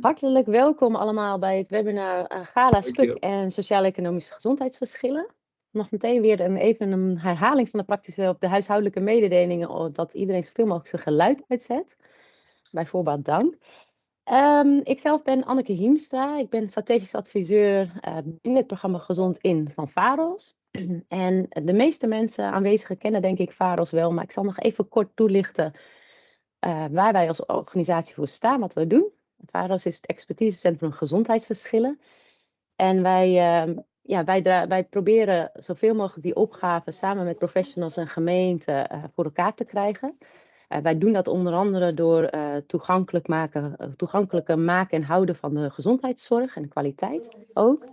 Hartelijk welkom allemaal bij het webinar uh, Gala Spuk en Sociaal-Economische Gezondheidsverschillen. Nog meteen weer een, even een herhaling van de praktische op de huishoudelijke mededelingen, dat iedereen zoveel mogelijk zijn geluid uitzet. Bij voorbaat dank. Um, ik zelf ben Anneke Hiemstra. Ik ben strategisch adviseur uh, in het programma Gezond In van VAROS. En de meeste mensen aanwezigen kennen denk ik VAROS wel, maar ik zal nog even kort toelichten uh, waar wij als organisatie voor staan, wat we doen. VAROS is het expertisecentrum gezondheidsverschillen. En wij, uh, ja, wij, wij proberen zoveel mogelijk die opgaven samen met professionals en gemeenten uh, voor elkaar te krijgen. Uh, wij doen dat onder andere door uh, toegankelijk maken, toegankelijker maken en houden van de gezondheidszorg en de kwaliteit ook.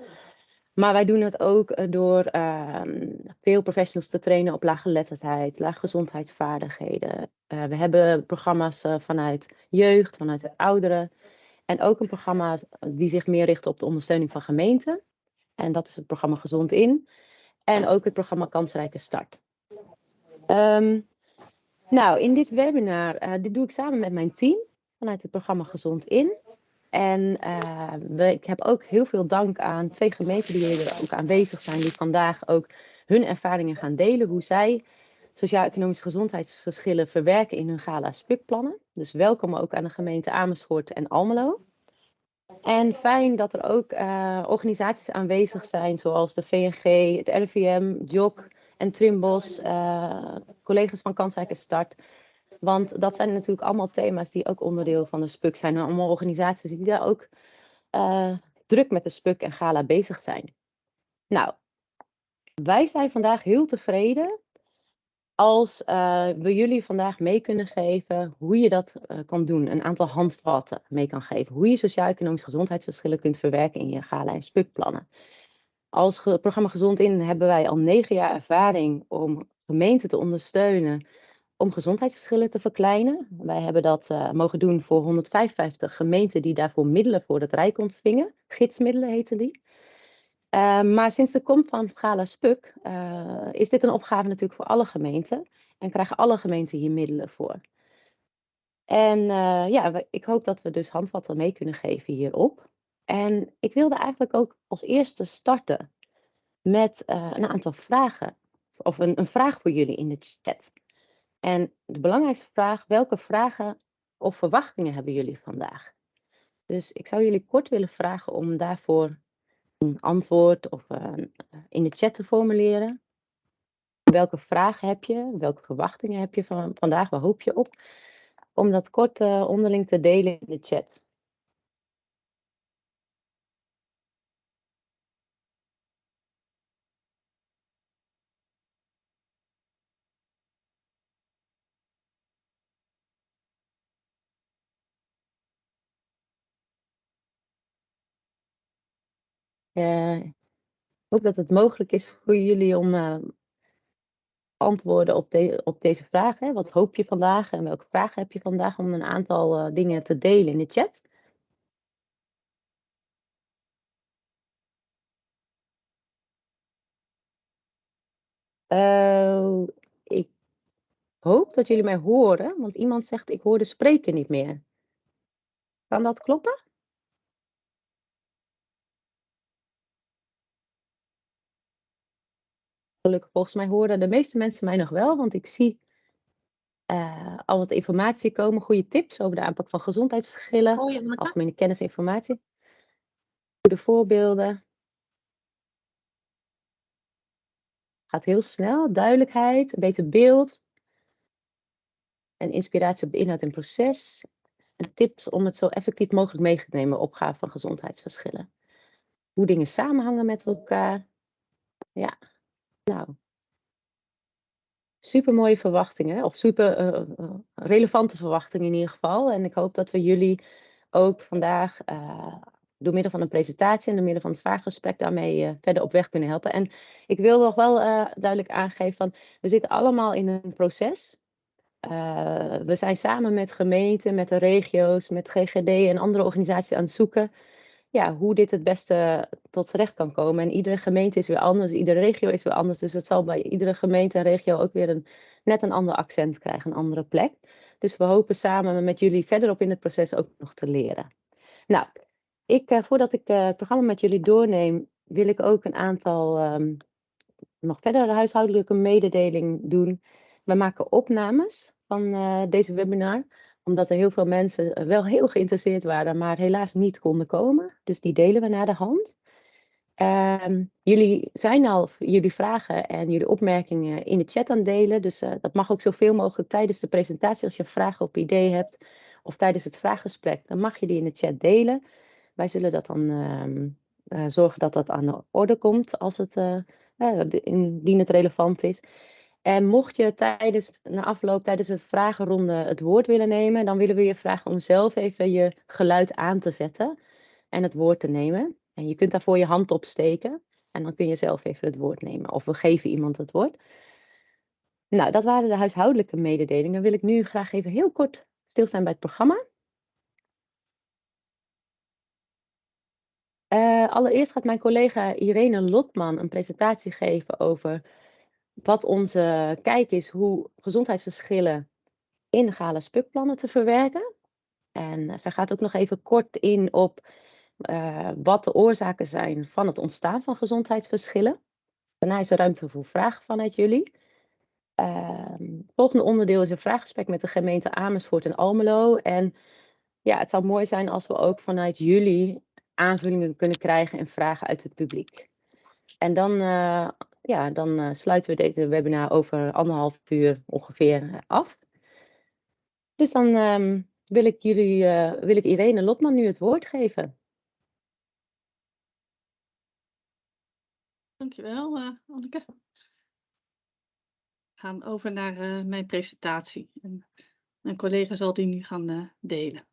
Maar wij doen het ook door ehm, veel professionals te trainen op laaggeletterdheid, laaggezondheidsvaardigheden. we hebben programma's vanuit jeugd, vanuit ouderen. En ook een programma die zich meer richt op de ondersteuning van gemeenten. En dat is het programma Gezond In. En ook het programma Kansrijke Start. Um, nou, in dit webinar, uh, dit doe ik samen met mijn team vanuit het programma Gezond In. En we, ik heb ook heel veel dank aan twee gemeenten die hier ook aanwezig zijn, die vandaag ook hun ervaringen gaan delen, hoe zij sociaal-economische gezondheidsverschillen verwerken in hun gala-spukplannen. Dus welkom ook aan de gemeente Amersfoort en Almelo. En fijn dat er ook uh, organisaties aanwezig zijn, zoals de VNG, het RIVM, JOC en Trimbos, uh, collega's van Kansrijke Start. Want dat zijn natuurlijk allemaal thema's die ook onderdeel van de SPUK zijn. En allemaal organisaties die daar ook uh, druk met de SPUK en Gala bezig zijn. Nou, wij zijn vandaag heel tevreden als uh, we jullie vandaag mee kunnen geven hoe je dat uh, kan doen. Een aantal handvatten mee kan geven. Hoe je sociaal-economische gezondheidsverschillen kunt verwerken in je gala- en spukplannen. Als programma Gezond In hebben wij al negen jaar ervaring om gemeenten te ondersteunen om gezondheidsverschillen te verkleinen. Wij hebben dat uh, mogen doen voor 155 gemeenten die daarvoor middelen voor het Rijk ontvingen. Gidsmiddelen heten die. Uh, maar sinds de komst van het Gala Spuk uh, is dit een opgave natuurlijk voor alle gemeenten. En krijgen alle gemeenten hier middelen voor. En uh, ja, ik hoop dat we dus handvatten mee kunnen geven hierop. En ik wilde eigenlijk ook als eerste starten met een aantal vragen. Of een, een vraag voor jullie in de chat. En de belangrijkste vraag, welke vragen of verwachtingen hebben jullie vandaag? Dus ik zou jullie kort willen vragen om daarvoor een antwoord of uh, in de chat te formuleren. Welke vragen heb je? Welke verwachtingen heb je van vandaag? Waar hoop je op? Om dat kort uh, onderling te delen in de chat. Uh, hoop dat het mogelijk is voor jullie om uh, antwoorden op, op deze vragen. Wat hoop je vandaag en welke vragen heb je vandaag om een aantal uh, dingen te delen in de chat? ik hoop dat jullie mij horen, want iemand zegt ik hoor de spreker niet meer. Kan dat kloppen? Gelukkig volgens mij horen de meeste mensen mij nog wel, want ik zie uh, al wat informatie komen, goede tips over de aanpak van gezondheidsverschillen, oh, ja, algemene kennis en informatie, goede voorbeelden. Gaat heel snel, duidelijkheid, een beter beeld en inspiratie op de inhoud en proces. En tips om het zo effectief mogelijk mee te nemen, opgave van gezondheidsverschillen. Hoe dingen samenhangen met elkaar. Ja, nou. Super mooie verwachtingen, of super uh, relevante verwachtingen in ieder geval. En ik hoop dat we jullie ook vandaag door middel van een presentatie en door middel van het vraaggesprek daarmee verder op weg kunnen helpen. En ik wil nog wel duidelijk aangeven van, we zitten allemaal in een proces. we zijn samen met gemeenten, met de regio's, met GGD en andere organisaties aan het zoeken ja, hoe dit het beste tot z'n recht kan komen. En iedere gemeente is weer anders, iedere regio is weer anders. Dus het zal bij iedere gemeente en regio ook weer een, net een ander accent krijgen, een andere plek. Dus we hopen samen met jullie verderop in het proces ook nog te leren. Nou, ik, uh, voordat ik uh, het programma met jullie doorneem, wil ik ook een aantal um, nog verder huishoudelijke mededeling doen. We maken opnames van uh, deze webinar, omdat er heel veel mensen wel heel geïnteresseerd waren, maar helaas niet konden komen. Dus die delen we naar de hand. Um, jullie zijn al jullie vragen en jullie opmerkingen in de chat aan delen. Dus uh, dat mag ook zoveel mogelijk tijdens de presentatie. Als je vragen of ideeën hebt of tijdens het vraaggesprek, dan mag je die in de chat delen. Wij zullen dat dan uh, uh, zorgen dat dat aan de orde komt als het, indien het relevant is. En mocht je tijdens, na afloop, tijdens het vragenronde het woord willen nemen, dan willen we je vragen om zelf even je geluid aan te zetten en het woord te nemen. En je kunt daarvoor je hand opsteken en dan kun je zelf even het woord nemen. Of we geven iemand het woord. Nou, dat waren de huishoudelijke mededelingen. Wil ik nu graag even heel kort stilstaan bij het programma. Uh, allereerst gaat mijn collega Irene Lotman een presentatie geven over wat onze kijk is hoe gezondheidsverschillen in de Gala Spukplannen te verwerken. En uh, zij gaat ook nog even kort in op uh, wat de oorzaken zijn van het ontstaan van gezondheidsverschillen. Daarna is er ruimte voor vragen vanuit jullie. Het volgende onderdeel is een vraaggesprek met de gemeente Amersfoort en Almelo. En ja, het zou mooi zijn als we ook vanuit jullie aanvullingen kunnen krijgen en vragen uit het publiek. En dan, uh, ja, dan uh, sluiten we deze webinar over anderhalf uur ongeveer af. Dus dan um, wil ik jullie, wil ik Irene Lotman nu het woord geven. Dankjewel, uh, Anneke. We gaan over naar mijn presentatie. En mijn collega zal die nu gaan delen.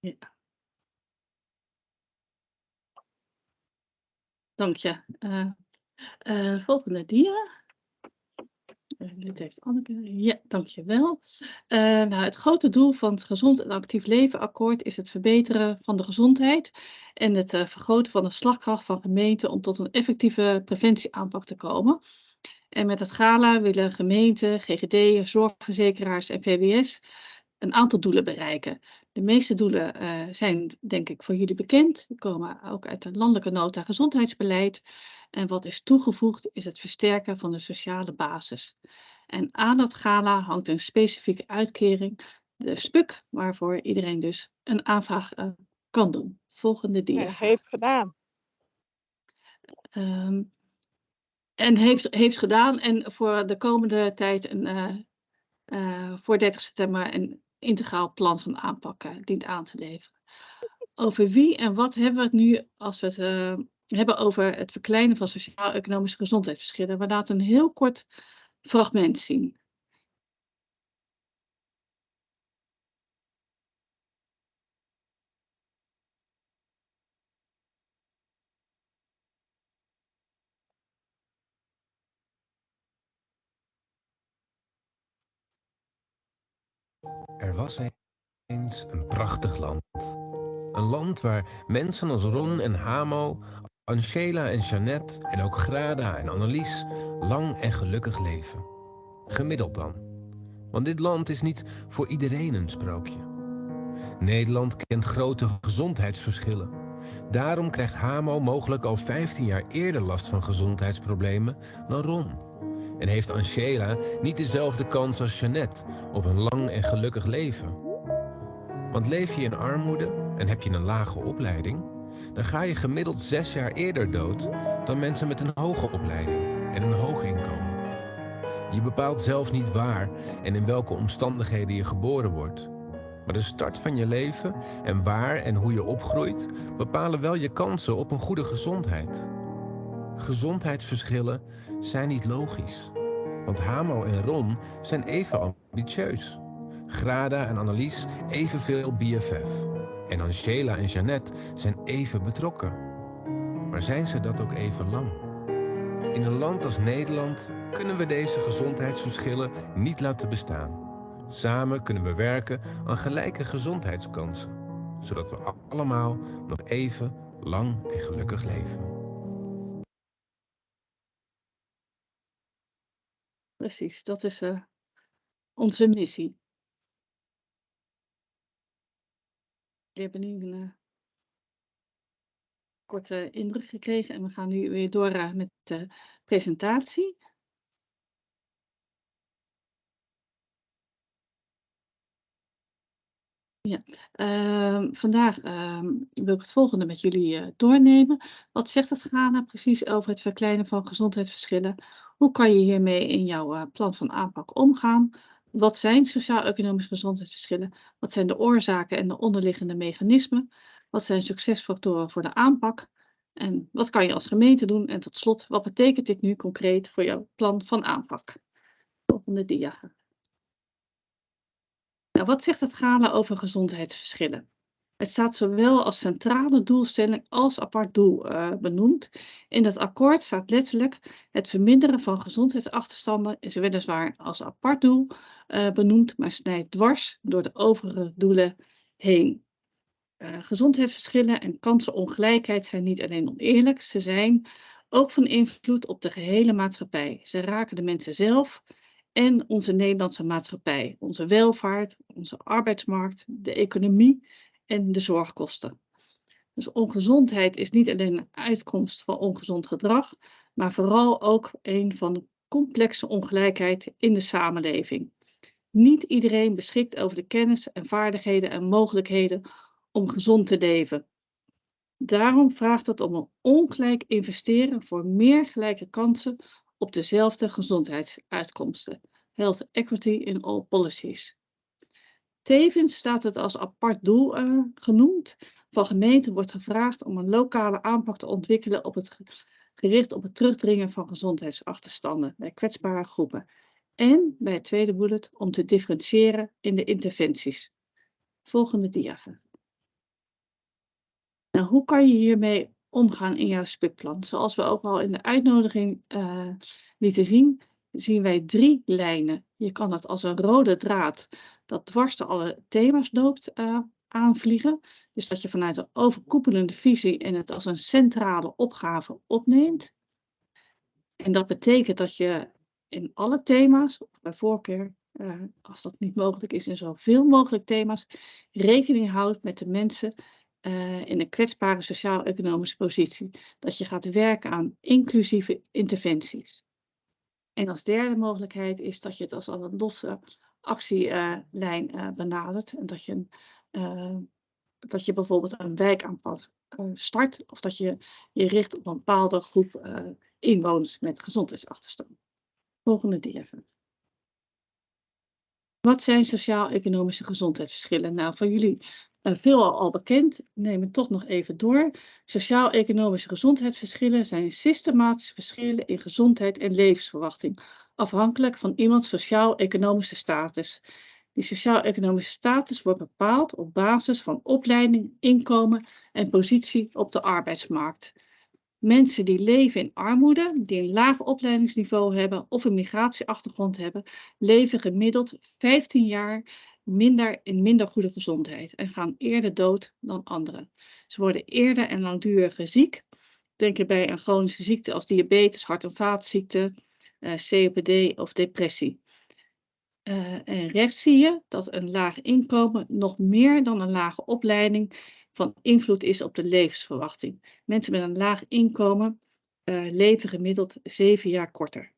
Ja. Dank je. Uh, uh, volgende dia. Uh, dit heeft Anneke. Ja, dankjewel. Nou, het grote doel van het Gezond en Actief Leven Akkoord is het verbeteren van de gezondheid en het vergroten van de slagkracht van gemeenten om tot een effectieve preventieaanpak te komen. En met het GALA willen gemeenten, GGD, zorgverzekeraars en VWS een aantal doelen bereiken. De meeste doelen uh, zijn denk ik voor jullie bekend. Die komen ook uit de landelijke nota gezondheidsbeleid. En wat is toegevoegd is het versterken van de sociale basis. En aan dat gala hangt een specifieke uitkering, de SPUK, waarvoor iedereen dus een aanvraag uh, kan doen. Volgende dia. Ja, heeft gedaan. Um, en heeft, heeft gedaan en voor de komende tijd een, uh, voor 30 september een integraal plan van aanpak uh, dient aan te leveren. Over wie en wat hebben we het nu als we het uh, hebben over het verkleinen van sociaal-economische gezondheidsverschillen? We laten een heel kort fragment zien. Was eens een prachtig land. Een land waar mensen als Ron en Hamo, Angela en Jeannette en ook Grada en Annelies lang en gelukkig leven. Gemiddeld dan. Want dit land is niet voor iedereen een sprookje. Nederland kent grote gezondheidsverschillen. Daarom krijgt Hamo mogelijk al 15 jaar eerder last van gezondheidsproblemen dan Ron. En heeft Angela niet dezelfde kans als Jeannette op een lang en gelukkig leven? Want leef je in armoede en heb je een lage opleiding, dan ga je gemiddeld zes jaar eerder dood dan mensen met een hoge opleiding en een hoog inkomen. Je bepaalt zelf niet waar en in welke omstandigheden je geboren wordt. Maar de start van je leven en waar en hoe je opgroeit bepalen wel je kansen op een goede gezondheid. Gezondheidsverschillen zijn niet logisch. Want Hamo en Ron zijn even ambitieus. Grada en Annelies evenveel BFF. En Angela en Jeannette zijn even betrokken. Maar zijn ze dat ook even lang? In een land als Nederland kunnen we deze gezondheidsverschillen niet laten bestaan. Samen kunnen we werken aan gelijke gezondheidskansen. zodat we allemaal nog even lang en gelukkig leven. Precies, dat is uh, onze missie. We hebben nu een uh, korte indruk gekregen en we gaan nu weer door uh, met de presentatie. Ja, uh, vandaag uh, wil ik het volgende met jullie doornemen. Wat zegt het GANA precies over het verkleinen van gezondheidsverschillen? Hoe kan je hiermee in jouw uh, plan van aanpak omgaan? Wat zijn sociaal-economische gezondheidsverschillen? Wat zijn de oorzaken en de onderliggende mechanismen? Wat zijn succesfactoren voor de aanpak? En wat kan je als gemeente doen? En tot slot, wat betekent dit nu concreet voor jouw plan van aanpak? Volgende dia. Nou, wat zegt het GALA over gezondheidsverschillen? Het staat zowel als centrale doelstelling als apart doel uh, benoemd. In het akkoord staat letterlijk het verminderen van gezondheidsachterstanden is weliswaar als apart doel uh, benoemd, maar snijdt dwars door de overige doelen heen. Uh, gezondheidsverschillen en kansenongelijkheid zijn niet alleen oneerlijk, ze zijn ook van invloed op de gehele maatschappij. Ze raken de mensen zelf en onze Nederlandse maatschappij, onze welvaart, onze arbeidsmarkt, de economie en de zorgkosten. Dus ongezondheid is niet alleen een uitkomst van ongezond gedrag, maar vooral ook een van de complexe ongelijkheid in de samenleving. Niet iedereen beschikt over de kennis en vaardigheden en mogelijkheden om gezond te leven. Daarom vraagt het om een ongelijk investeren voor meer gelijke kansen op dezelfde gezondheidsuitkomsten. Health equity in all policies. Tevens staat het als apart doel uh, genoemd. Van gemeenten wordt gevraagd om een lokale aanpak te ontwikkelen op het gericht op het terugdringen van gezondheidsachterstanden bij kwetsbare groepen. En bij het tweede bullet om te differentiëren in de interventies. Volgende dia. Nou, hoe kan je hiermee omgaan in jouw spukplan? Zoals we ook al in de uitnodiging uh, lieten zien, zien wij drie lijnen. Je kan het als een rode draad dat dwars door alle thema's loopt uh, aanvliegen. Dus dat je vanuit een overkoepelende visie en het als een centrale opgave opneemt. En dat betekent dat je in alle thema's, of bij voorkeur, uh, als dat niet mogelijk is, in zoveel mogelijk thema's, rekening houdt met de mensen uh, in een kwetsbare sociaal-economische positie. Dat je gaat werken aan inclusieve interventies. En als derde mogelijkheid is dat je het als een losse actielijn uh, benadert. En dat je, uh, dat je bijvoorbeeld een wijkaanpak uh, start. Of dat je je richt op een bepaalde groep inwoners met gezondheidsachterstand. Volgende dia. Wat zijn sociaal-economische gezondheidsverschillen? Nou, voor jullie uh, veel al bekend, neem het toch nog even door. Sociaal-economische gezondheidsverschillen zijn systematische verschillen in gezondheid en levensverwachting, afhankelijk van iemands sociaal-economische status. Die sociaal-economische status wordt bepaald op basis van opleiding, inkomen en positie op de arbeidsmarkt. Mensen die leven in armoede, die een laag opleidingsniveau hebben of een migratieachtergrond hebben, leven gemiddeld 15 jaar minder, in minder goede gezondheid en gaan eerder dood dan anderen. Ze worden eerder en langduriger ziek. Denk bij een chronische ziekte als diabetes, hart- en vaatziekte, uh, COPD of depressie. Uh, en rechts zie je dat een laag inkomen nog meer dan een lage opleiding van invloed is op de levensverwachting. Mensen met een laag inkomen uh, leven gemiddeld zeven jaar korter.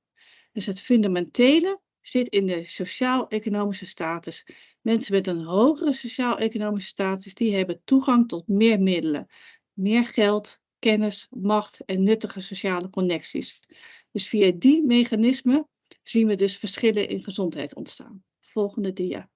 Dus het fundamentele zit in de sociaal-economische status. Mensen met een hogere sociaal-economische status, die hebben toegang tot meer middelen. Meer geld, kennis, macht en nuttige sociale connecties. Dus via die mechanismen zien we dus verschillen in gezondheid ontstaan. Volgende dia.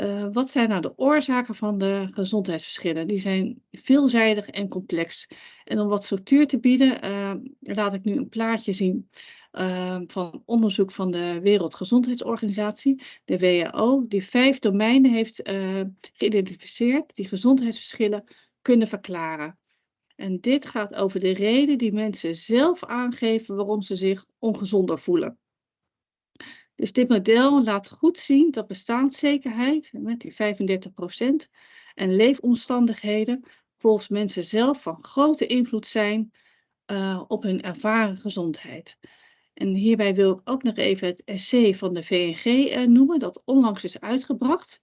Uh, wat zijn nou de oorzaken van de gezondheidsverschillen? Die zijn veelzijdig en complex. En om wat structuur te bieden, uh, laat ik nu een plaatje zien uh, van onderzoek van de Wereldgezondheidsorganisatie, de WHO, die vijf domeinen heeft geïdentificeerd die gezondheidsverschillen kunnen verklaren. En dit gaat over de reden die mensen zelf aangeven waarom ze zich ongezonder voelen. Dus dit model laat goed zien dat bestaanszekerheid, met die 35%, en leefomstandigheden volgens mensen zelf van grote invloed zijn uh, op hun ervaren gezondheid. En hierbij wil ik ook nog even het essay van de VNG uh, noemen, dat onlangs is uitgebracht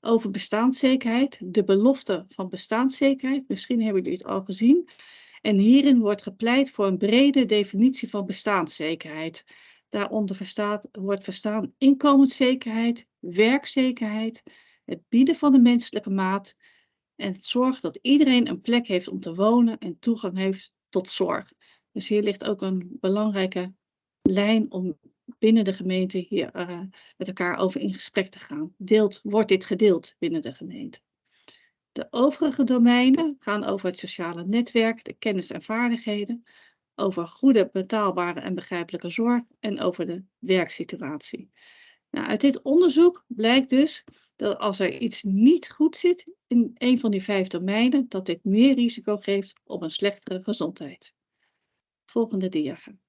over bestaanszekerheid, de belofte van bestaanszekerheid. Misschien hebben jullie het al gezien. En hierin wordt gepleit voor een brede definitie van bestaanszekerheid. Daaronder verstaat, wordt verstaan inkomenszekerheid, werkzekerheid, het bieden van de menselijke maat en het zorgen dat iedereen een plek heeft om te wonen en toegang heeft tot zorg. Dus hier ligt ook een belangrijke lijn om binnen de gemeente hier uh, met elkaar over in gesprek te gaan. Deelt, wordt dit gedeeld binnen de gemeente? De overige domeinen gaan over het sociale netwerk, de kennis en vaardigheden, over goede, betaalbare en begrijpelijke zorg en over de werksituatie. Nou, uit dit onderzoek blijkt dus dat als er iets niet goed zit in een van die vijf domeinen, dat dit meer risico geeft op een slechtere gezondheid. Volgende diagram.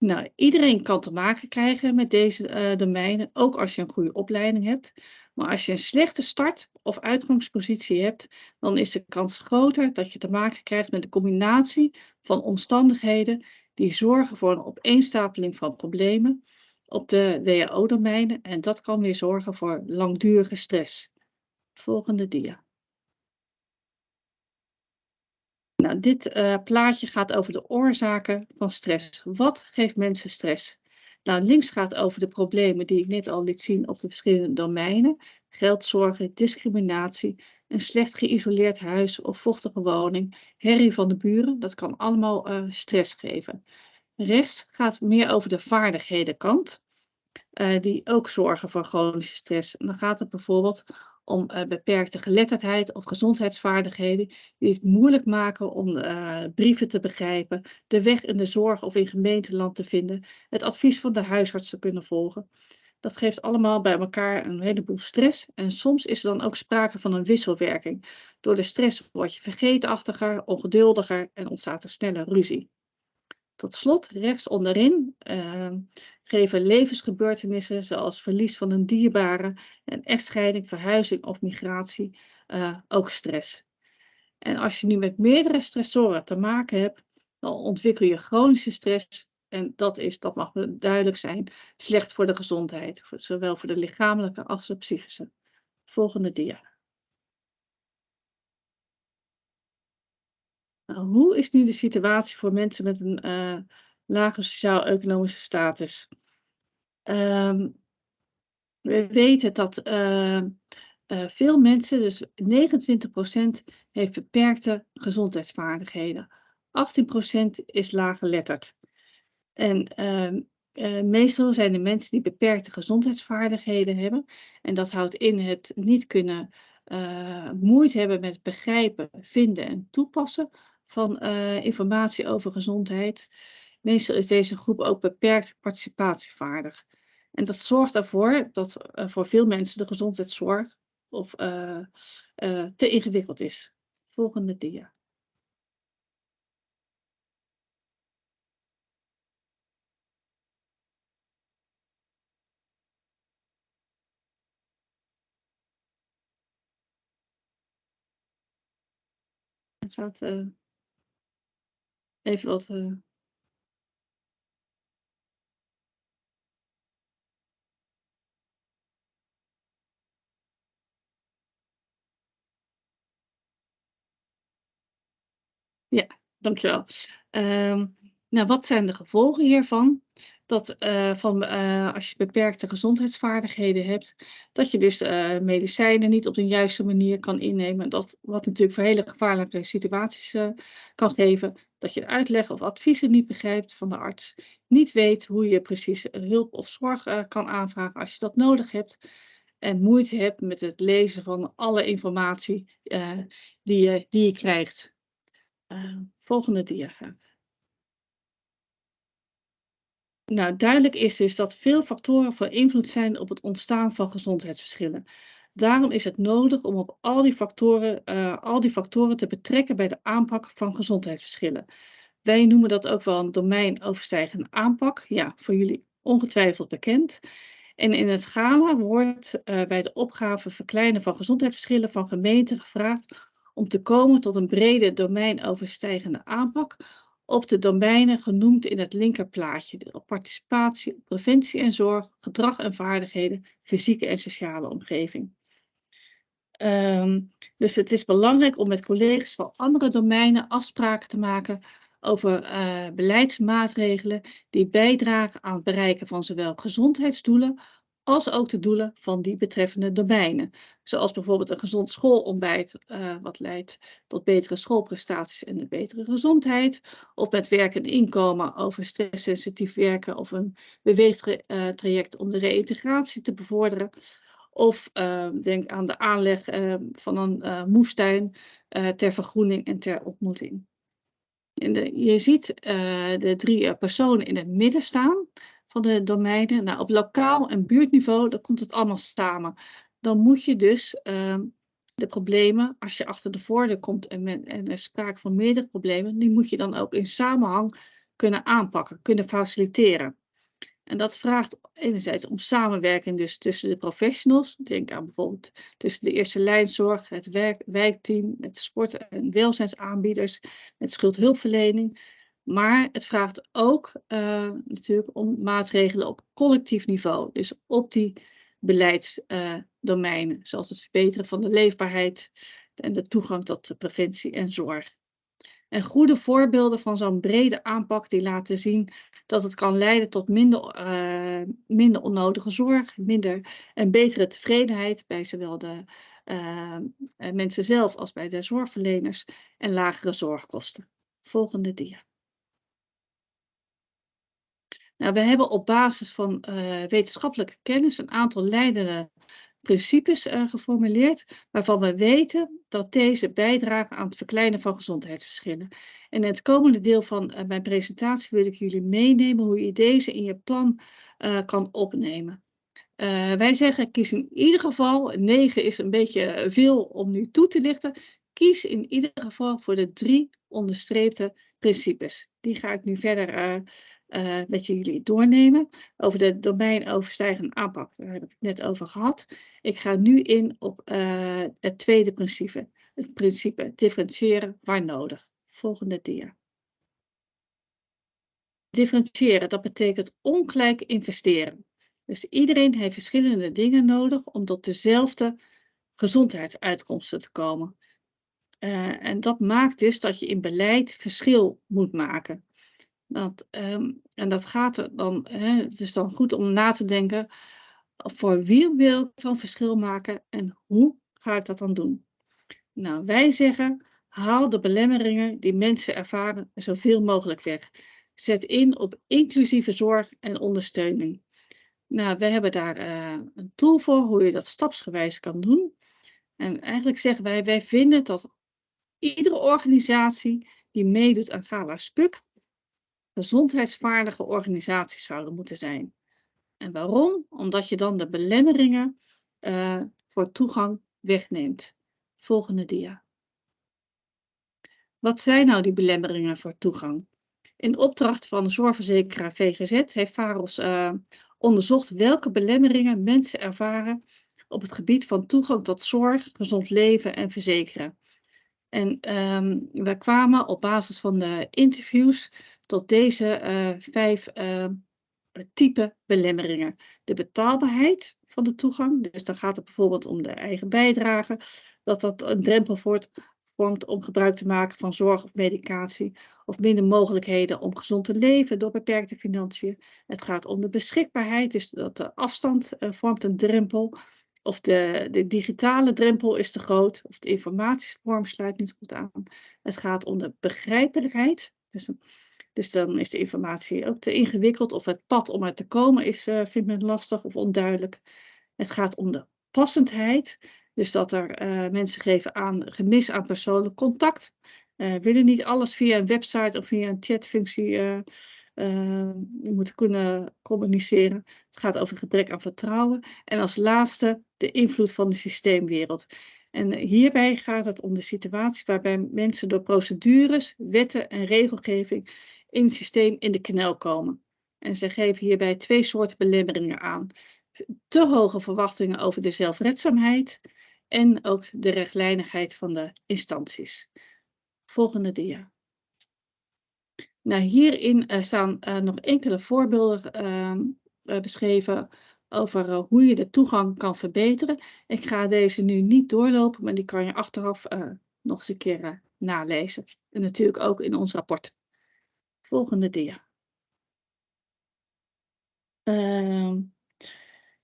Nou, iedereen kan te maken krijgen met deze uh, domeinen, ook als je een goede opleiding hebt. Maar als je een slechte start- of uitgangspositie hebt, dan is de kans groter dat je te maken krijgt met een combinatie van omstandigheden die zorgen voor een opeenstapeling van problemen op de WHO-domeinen en dat kan weer zorgen voor langdurige stress. Volgende dia. Nou, dit uh, plaatje gaat over de oorzaken van stress. Wat geeft mensen stress? Nou, links gaat over de problemen die ik net al liet zien op de verschillende domeinen. Geldzorgen, discriminatie, een slecht geïsoleerd huis of vochtige woning, herrie van de buren. Dat kan allemaal uh, stress geven. Rechts gaat meer over de vaardighedenkant, uh, die ook zorgen voor chronische stress. Dan gaat het bijvoorbeeld om uh, beperkte geletterdheid of gezondheidsvaardigheden die het moeilijk maken om uh, brieven te begrijpen, de weg in de zorg of in gemeenteland te vinden, het advies van de huisarts te kunnen volgen. Dat geeft allemaal bij elkaar een heleboel stress en soms is er dan ook sprake van een wisselwerking. Door de stress word je vergeetachtiger, ongeduldiger en ontstaat er sneller ruzie. Tot slot, rechts onderin, uh, geven levensgebeurtenissen zoals verlies van een dierbare, een echtscheiding, verhuizing of migratie uh, ook stress. En als je nu met meerdere stressoren te maken hebt, dan ontwikkel je chronische stress. En dat is, dat mag duidelijk zijn, slecht voor de gezondheid, zowel voor de lichamelijke als de psychische. Volgende dia. Nou, hoe is nu de situatie voor mensen met een uh, lage sociaal-economische status? Um, we weten dat uh, uh, veel mensen, dus 29% heeft beperkte gezondheidsvaardigheden. 18% is laaggeletterd. En ehm, meestal zijn de mensen die beperkte gezondheidsvaardigheden hebben. En dat houdt in het niet kunnen moeite hebben met begrijpen, vinden en toepassen van uh, informatie over gezondheid. Meestal is deze groep ook beperkt participatievaardig. En dat zorgt ervoor dat uh, voor veel mensen de gezondheidszorg of, uh, te ingewikkeld is. Volgende dia. Even wat. Uh... Ja, dankjewel. Um, nou, wat zijn de gevolgen hiervan? Dat uh, van, uh, als je beperkte gezondheidsvaardigheden hebt, dat je dus uh, medicijnen niet op de juiste manier kan innemen. Dat, wat natuurlijk voor hele gevaarlijke situaties kan geven. Dat je uitleg of adviezen niet begrijpt van de arts. Niet weet hoe je precies hulp of zorg kan aanvragen als je dat nodig hebt. En moeite hebt met het lezen van alle informatie die, je, die je krijgt. volgende diagram. Nou, duidelijk is dus dat veel factoren van invloed zijn op het ontstaan van gezondheidsverschillen. Daarom is het nodig om op al die factoren, uh, al die factoren te betrekken bij de aanpak van gezondheidsverschillen. Wij noemen dat ook wel een domeinoverstijgende aanpak. Ja, voor jullie ongetwijfeld bekend. En in het Gala wordt uh, bij de opgave verkleinen van gezondheidsverschillen van gemeenten gevraagd om te komen tot een brede domeinoverstijgende aanpak op de domeinen genoemd in het linkerplaatje. Op participatie, preventie en zorg, gedrag en vaardigheden, fysieke en sociale omgeving. Um, dus het is belangrijk om met collega's van andere domeinen afspraken te maken over uh, beleidsmaatregelen die bijdragen aan het bereiken van zowel gezondheidsdoelen als ook de doelen van die betreffende domeinen. Zoals bijvoorbeeld een gezond schoolontbijt, uh, wat leidt tot betere schoolprestaties en een betere gezondheid. Of met werk en inkomen over stresssensitief werken of een beweegtraject om de reïntegratie te bevorderen. Of uh, denk aan de aanleg van een moestuin ter vergroening en ter ontmoeting. De, je ziet de drie personen in het midden staan van de domeinen. Nou, op lokaal en buurtniveau, dan komt het allemaal samen. Dan moet je dus uh, de problemen, als je achter de voordeur komt en, en er sprake van meerdere problemen, die moet je dan ook in samenhang kunnen aanpakken, kunnen faciliteren. En dat vraagt enerzijds om samenwerking dus tussen de professionals. Denk aan bijvoorbeeld tussen de eerste lijnzorg, het wijkteam, met sport- en welzijnsaanbieders, met schuldhulpverlening. Maar het vraagt ook uh, natuurlijk om maatregelen op collectief niveau. Dus op die beleidsdomeinen, uh, zoals het verbeteren van de leefbaarheid en de toegang tot preventie en zorg. En goede voorbeelden van zo'n brede aanpak die laten zien dat het kan leiden tot minder, uh, minder onnodige zorg, minder en betere tevredenheid bij zowel de mensen zelf als bij de zorgverleners en lagere zorgkosten. Volgende dia. Nou, we hebben op basis van uh, wetenschappelijke kennis een aantal leidende principes uh, geformuleerd, waarvan we weten dat deze bijdragen aan het verkleinen van gezondheidsverschillen. En in het komende deel van uh, mijn presentatie wil ik jullie meenemen hoe je deze in je plan kan opnemen. wij zeggen, kies in ieder geval, 9 is een beetje veel om nu toe te lichten, kies in ieder geval voor de drie onderstreepte principes. Die ga ik nu verder uh, met jullie doornemen. Over de domeinoverstijgende aanpak, daar heb ik het net over gehad. Ik ga nu in op uh, het tweede principe. Het principe differentiëren waar nodig. Volgende dia. Differentiëren, dat betekent ongelijk investeren. Dus iedereen heeft verschillende dingen nodig om tot dezelfde gezondheidsuitkomsten te komen. Uh, en dat maakt dus dat je in beleid verschil moet maken. Dat, um, en dat gaat er dan, hè, het is dan goed om na te denken, voor wie wil ik dan verschil maken en hoe ga ik dat dan doen? Nou, wij zeggen, haal de belemmeringen die mensen ervaren zoveel mogelijk weg. Zet in op inclusieve zorg en ondersteuning. Nou, we hebben daar uh, een tool voor hoe je dat stapsgewijs kan doen. En eigenlijk zeggen wij, wij vinden dat iedere organisatie die meedoet aan Gala Spuk, gezondheidsvaardige organisaties zouden moeten zijn. En waarom? Omdat je dan de belemmeringen uh, voor toegang wegneemt. Volgende dia. Wat zijn nou die belemmeringen voor toegang? In opdracht van de zorgverzekeraar VGZ heeft VAROS uh, onderzocht welke belemmeringen mensen ervaren op het gebied van toegang tot zorg, gezond leven en verzekeren. En um, we kwamen op basis van de interviews tot deze uh, vijf uh, type belemmeringen. De betaalbaarheid van de toegang, dus dan gaat het bijvoorbeeld om de eigen bijdrage, dat dat een drempel wordt, vormt om gebruik te maken van zorg of medicatie, of minder mogelijkheden om gezond te leven door beperkte financiën. Het gaat om de beschikbaarheid, dus dat de afstand uh, vormt een drempel. Of de, de digitale drempel is te groot, of de informatievorm sluit niet goed aan. Het gaat om de begrijpelijkheid. Dus dus dan is de informatie ook te ingewikkeld of het pad om er te komen is, uh, vindt men lastig of onduidelijk. Het gaat om de passendheid, dus dat er uh, mensen geven aan gemis aan persoonlijk contact. Uh, willen niet alles via een website of via een chatfunctie moeten kunnen communiceren. Het gaat over gebrek aan vertrouwen. En als laatste de invloed van de systeemwereld. En hierbij gaat het om de situatie waarbij mensen door procedures, wetten en regelgeving in het systeem in de knel komen. En ze geven hierbij twee soorten belemmeringen aan. Te hoge verwachtingen over de zelfredzaamheid en ook de rechtlijnigheid van de instanties. Volgende dia. Nou, hierin uh, staan uh, nog enkele voorbeelden uh, beschreven over hoe je de toegang kan verbeteren. Ik ga deze nu niet doorlopen, maar die kan je achteraf nog eens een keer nalezen. En natuurlijk ook in ons rapport. Volgende dia. Ehm,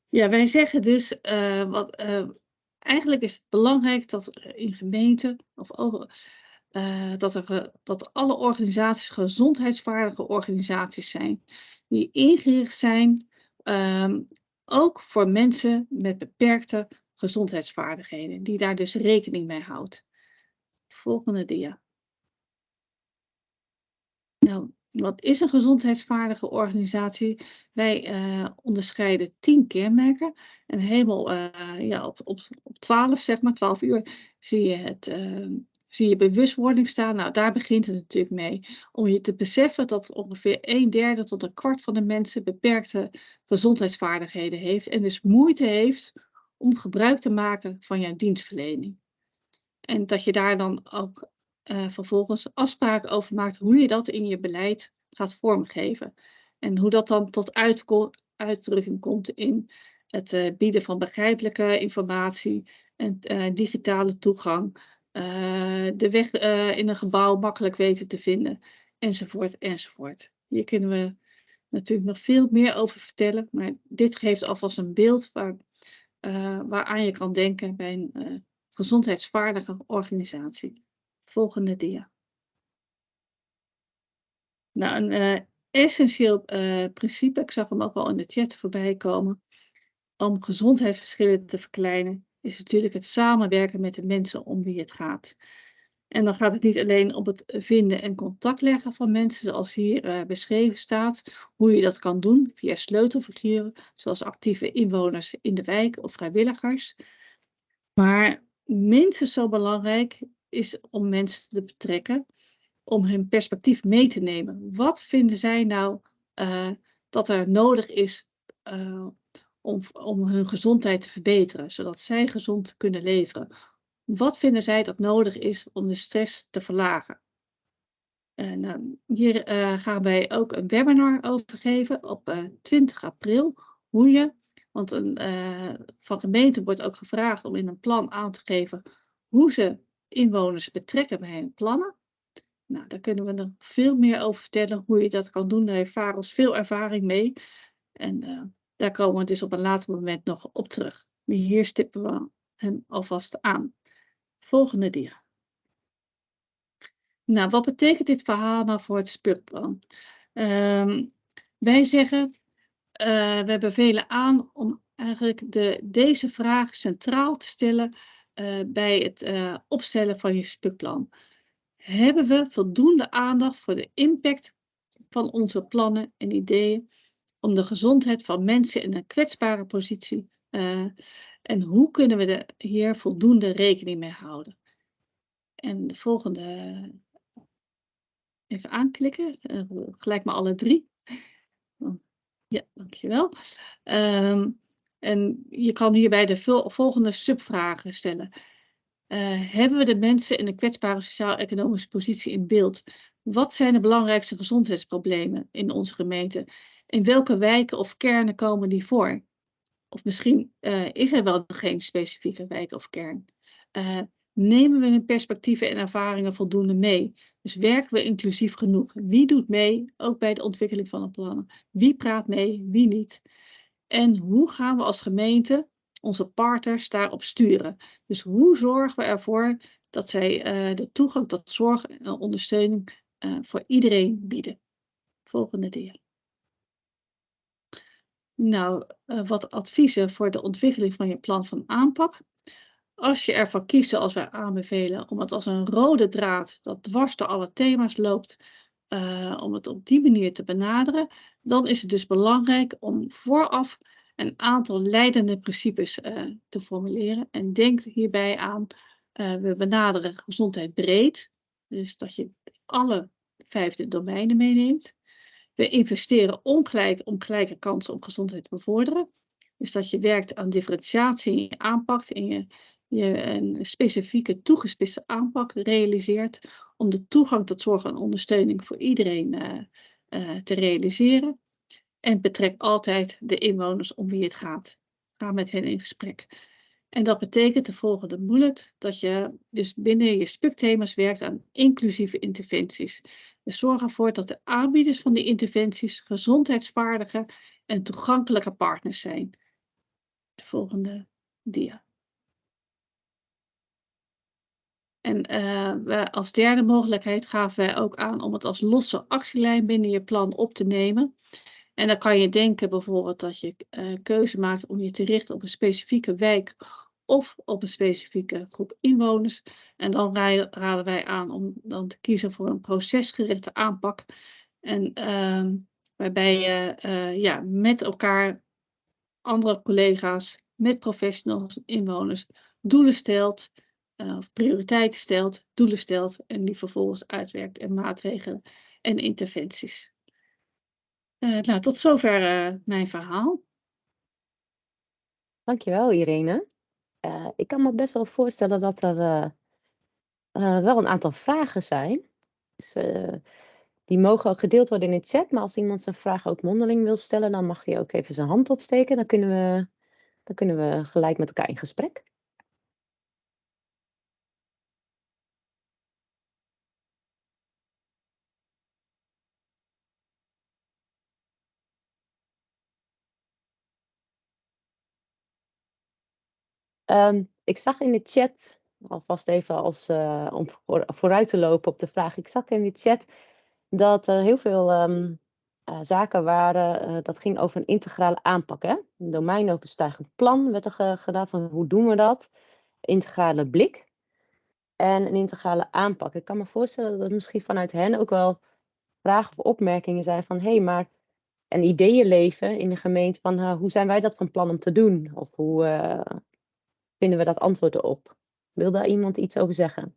ja, wij zeggen dus, wat, eigenlijk is het belangrijk dat in gemeenten of dat, er, dat alle organisaties gezondheidsvaardige organisaties zijn. Die ingericht zijn um, ook voor mensen met beperkte gezondheidsvaardigheden. Die daar dus rekening mee houdt. Volgende dia. Nou, wat is een gezondheidsvaardige organisatie? Wij uh, onderscheiden tien kenmerken. En helemaal uh, ja, op, op, op 12, zeg maar, 12 uur, zie je het uh, zie je bewustwording staan. Nou, daar begint het natuurlijk mee. Om je te beseffen dat ongeveer een derde tot een kwart van de mensen beperkte gezondheidsvaardigheden heeft. En dus moeite heeft om gebruik te maken van jouw dienstverlening. En dat je daar dan ook uh, vervolgens afspraken over maakt hoe je dat in je beleid gaat vormgeven. En hoe dat dan tot uitdrukking komt in het uh, bieden van begrijpelijke informatie en uh, digitale toegang uh, de weg uh, in een gebouw makkelijk weten te vinden, enzovoort, enzovoort. Hier kunnen we natuurlijk nog veel meer over vertellen, maar dit geeft alvast een beeld waar, uh, waaraan je kan denken bij een gezondheidsvaardige organisatie. Volgende dia. Nou, een essentieel principe, ik zag hem ook al in de chat voorbij komen, om gezondheidsverschillen te verkleinen, is natuurlijk het samenwerken met de mensen om wie het gaat. En dan gaat het niet alleen om het vinden en contact leggen van mensen, zoals hier uh, beschreven staat, hoe je dat kan doen via sleutelfiguren, zoals actieve inwoners in de wijk of vrijwilligers. Maar minstens zo belangrijk is om mensen te betrekken, om hun perspectief mee te nemen. Wat vinden zij nou uh, dat er nodig is uh, om, om hun gezondheid te verbeteren, zodat zij gezond kunnen leven. Wat vinden zij dat nodig is om de stress te verlagen? En, uh, hier uh, gaan wij ook een webinar over geven op uh, eh, 20 april. Hoe je, want een, eh, van gemeenten wordt ook gevraagd om in een plan aan te geven hoe ze inwoners betrekken bij hun plannen. Nou, daar kunnen we nog veel meer over vertellen hoe je dat kan doen. Daar heeft Varos veel ervaring mee. En daar komen we dus op een later moment nog op terug. Maar hier stippen we hem alvast aan. Volgende dia. Nou, wat betekent dit verhaal nou voor het spurplan? Um, wij zeggen, uh, we bevelen aan om eigenlijk de, deze vraag centraal te stellen uh, bij het uh, opstellen van je spukplan. Hebben we voldoende aandacht voor de impact van onze plannen en ideeën om de gezondheid van mensen in een kwetsbare positie. Uh, en hoe kunnen we er hier voldoende rekening mee houden? En de volgende, even aanklikken, uh, gelijk maar alle drie. Ja, dankjewel. Um, en je kan hierbij de volgende subvragen stellen. Hebben we de mensen in een kwetsbare sociaal-economische positie in beeld? Wat zijn de belangrijkste gezondheidsproblemen in onze gemeente? In welke wijken of kernen komen die voor? Of misschien uh, is er wel geen specifieke wijk of kern. Uh, nemen we hun perspectieven en ervaringen voldoende mee? Dus werken we inclusief genoeg? Wie doet mee, ook bij de ontwikkeling van de plannen? Wie praat mee, wie niet? En hoe gaan we als gemeente onze partners daarop sturen? Dus hoe zorgen we ervoor dat zij uh, de toegang tot zorg en ondersteuning voor iedereen bieden? Volgende dia. Nou, uh, wat adviezen voor de ontwikkeling van je plan van aanpak. Als je ervoor kiest, zoals wij aanbevelen, om het als een rode draad dat dwars door alle thema's loopt, uh, om het op die manier te benaderen, dan is het dus belangrijk om vooraf een aantal leidende principes uh, te formuleren. En denk hierbij aan, we benaderen gezondheid breed. Dus dat je alle vijfde domeinen meeneemt. We investeren ongelijk om gelijke kansen om gezondheid te bevorderen. Dus dat je werkt aan differentiatie in je aanpak en je, je een specifieke toegespitste aanpak realiseert om de toegang tot zorg en ondersteuning voor iedereen uh, uh, te realiseren. En betrek altijd de inwoners om wie het gaat. Ga met hen in gesprek. En dat betekent de volgende bullet, dat je dus binnen je SPUC-thema's werkt aan inclusieve interventies. Dus zorg ervoor dat de aanbieders van die interventies gezondheidsvaardige en toegankelijke partners zijn. De volgende dia. En uh, als derde mogelijkheid gaven wij ook aan om het als losse actielijn binnen je plan op te nemen. En dan kan je denken bijvoorbeeld dat je uh, keuze maakt om je te richten op een specifieke wijk of op een specifieke groep inwoners. En dan raden wij aan om dan te kiezen voor een procesgerichte aanpak. En uh, waarbij je uh, ja, met elkaar, andere collega's, met professionals, inwoners, doelen stelt, uh, of prioriteiten stelt, doelen stelt en die vervolgens uitwerkt en maatregelen en interventies. Uh, nou, tot zover mijn verhaal. Dankjewel Irene. Uh, ik kan me best wel voorstellen dat er wel een aantal vragen zijn. Dus, die mogen gedeeld worden in de chat, maar als iemand zijn vraag ook mondeling wil stellen, dan mag hij ook even zijn hand opsteken. Dan kunnen we, dan kunnen we gelijk met elkaar in gesprek. Um, ik zag in de chat, alvast even als, uh, om voor, vooruit te lopen op de vraag. Ik zag in de chat dat er heel veel um, uh, zaken waren. Uh, dat ging over een integrale aanpak. Hè? Een domeinoverstijgend plan werd er gedaan van hoe doen we dat? Integrale blik en een integrale aanpak. Ik kan me voorstellen dat misschien vanuit hen ook wel vragen of opmerkingen zijn van hé, hey, maar en ideeën leven in de gemeente van hoe zijn wij dat van plan om te doen? Of hoe, vinden we dat antwoord erop. Wil daar iemand iets over zeggen?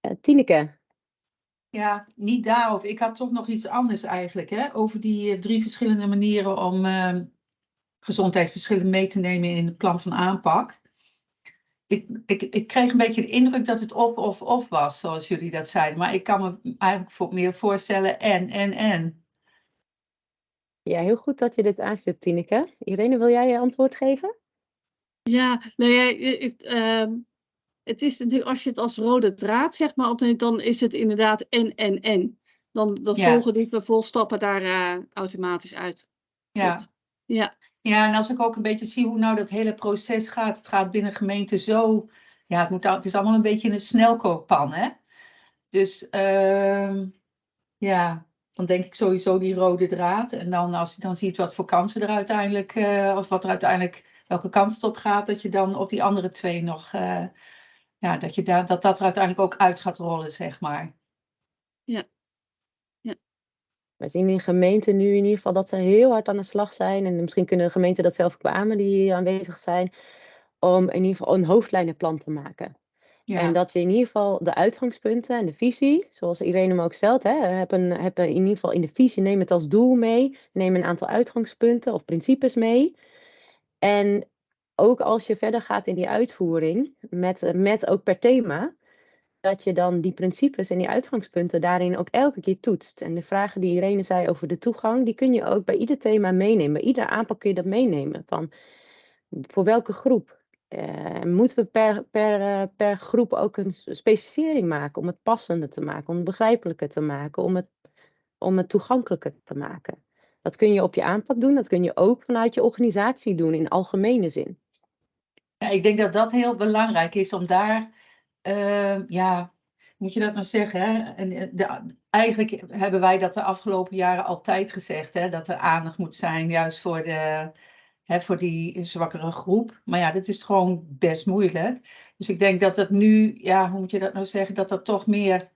Uh, Tineke. Ja, niet daarover. Ik had toch nog iets anders eigenlijk. Hè? Over die uh, drie verschillende manieren om uh, gezondheidsverschillen mee te nemen in het plan van aanpak ik, ik, ik kreeg een beetje de indruk dat het of, of, of was, zoals jullie dat zeiden. Maar ik kan me eigenlijk voor, meer voorstellen en, en, en. Ja, heel goed dat je dit aanstipt, Tineke. Irene, wil jij je antwoord geven? Ja, nou ja, het, uh, het is natuurlijk, als je het als rode draad zeg maar opneemt, dan is het inderdaad en, en, en. Dan, dan ja. volgen die vervolgstappen daar uh, automatisch uit. Ja. Goed. Ja. Ja, en als ik ook een beetje zie hoe nou dat hele proces gaat. Het gaat binnen gemeente zo. Ja, het, moet, het is allemaal een beetje een snelkookpan, hè? Dus uh, ja, dan denk ik sowieso die rode draad. En dan, als je dan ziet wat voor kansen er uiteindelijk, uh, of wat er uiteindelijk, welke kant het op gaat, dat je dan op die andere twee nog, uh, ja, dat, je daar, dat dat er uiteindelijk ook uit gaat rollen, zeg maar. Ja. We zien in gemeenten nu in ieder geval dat ze heel hard aan de slag zijn. En misschien kunnen de gemeenten dat zelf kwamen die hier aanwezig zijn. Om in ieder geval een hoofdlijnenplan te maken. Ja. En dat je in ieder geval de uitgangspunten en de visie, zoals Irene hem ook stelt, hè, heb, een, heb in ieder geval in de visie, neem het als doel mee. Neem een aantal uitgangspunten of principes mee. En ook als je verder gaat in die uitvoering, met, met ook per thema, dat je dan die principes en die uitgangspunten daarin ook elke keer toetst. En de vragen die Irene zei over de toegang, die kun je ook bij ieder thema meenemen. Bij ieder aanpak kun je dat meenemen. Van voor welke groep? Uh, moeten we per, per, uh, per groep ook een specificering maken om het passender te maken, om het begrijpelijker te maken, om het, om het toegankelijker te maken? Dat kun je op je aanpak doen, dat kun je ook vanuit je organisatie doen in algemene zin. Ja, ik denk dat dat heel belangrijk is om daar uh, ja, moet je dat maar zeggen. Hè? En eh, de, eigenlijk hebben wij dat de afgelopen jaren altijd gezegd, hè? dat er aandacht moet zijn juist voor de, hè, voor die zwakkere groep. Maar ja, dat is gewoon best moeilijk. Dus ik denk dat het nu, ja, hoe moet je dat nou zeggen, dat dat toch meer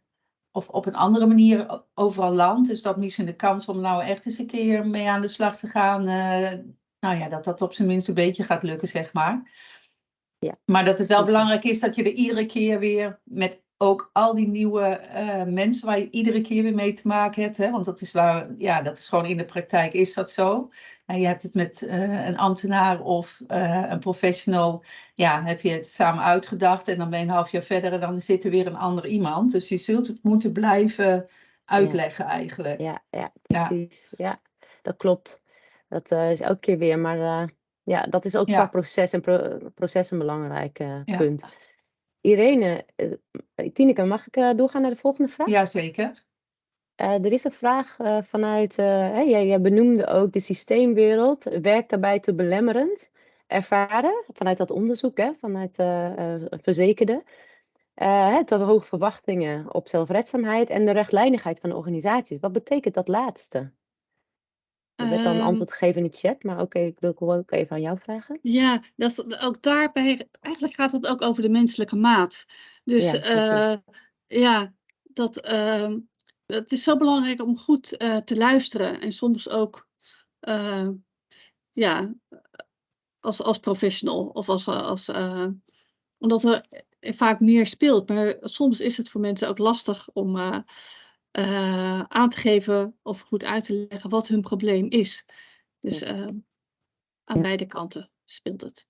of op een andere manier overal landt. Dus dat misschien de kans om nou echt eens een keer mee aan de slag te gaan, uh, nou ja, dat dat op zijn minst een beetje gaat lukken, zeg maar. Ja. Maar dat het wel belangrijk is dat je er iedere keer weer met ook al die nieuwe uh, mensen waar je iedere keer weer mee te maken hebt. Hè? Want dat is waar, ja, dat is gewoon in de praktijk is dat zo. En je hebt het met uh, een ambtenaar of uh, een professional. Ja, heb je het samen uitgedacht en dan ben je een half jaar verder en dan zit er weer een ander iemand. Dus je zult het moeten blijven uitleggen ja. eigenlijk. Ja, ja precies. Ja. ja. dat klopt. Dat is elke keer weer, maar ja, dat is ook qua proces en pro proces een belangrijk punt. Irene, uh, Tineke, mag ik uh, doorgaan naar de volgende vraag? Jazeker. Er is een vraag vanuit, hey, jij, jij, benoemde ook de systeemwereld, werkt daarbij te belemmerend ervaren, vanuit dat onderzoek, hè, vanuit verzekerden. te hoge verwachtingen op zelfredzaamheid en de rechtlijnigheid van de organisaties. Wat betekent dat laatste? Er werd dan een ehm. antwoord gegeven in de chat, maar oké, ik wil ook even aan jou vragen. Ja, dat, ook daarbij, eigenlijk gaat het ook over de menselijke maat. Dus ja, uh, ja dat, uh, het is zo belangrijk om goed uh, te luisteren en soms ook, uh, ja, als, als professional of als, als omdat er vaak meer speelt. Maar soms is het voor mensen ook lastig om uh, aan te geven of goed uit te leggen wat hun probleem is. Dus uh, aan ja. beide kanten speelt het.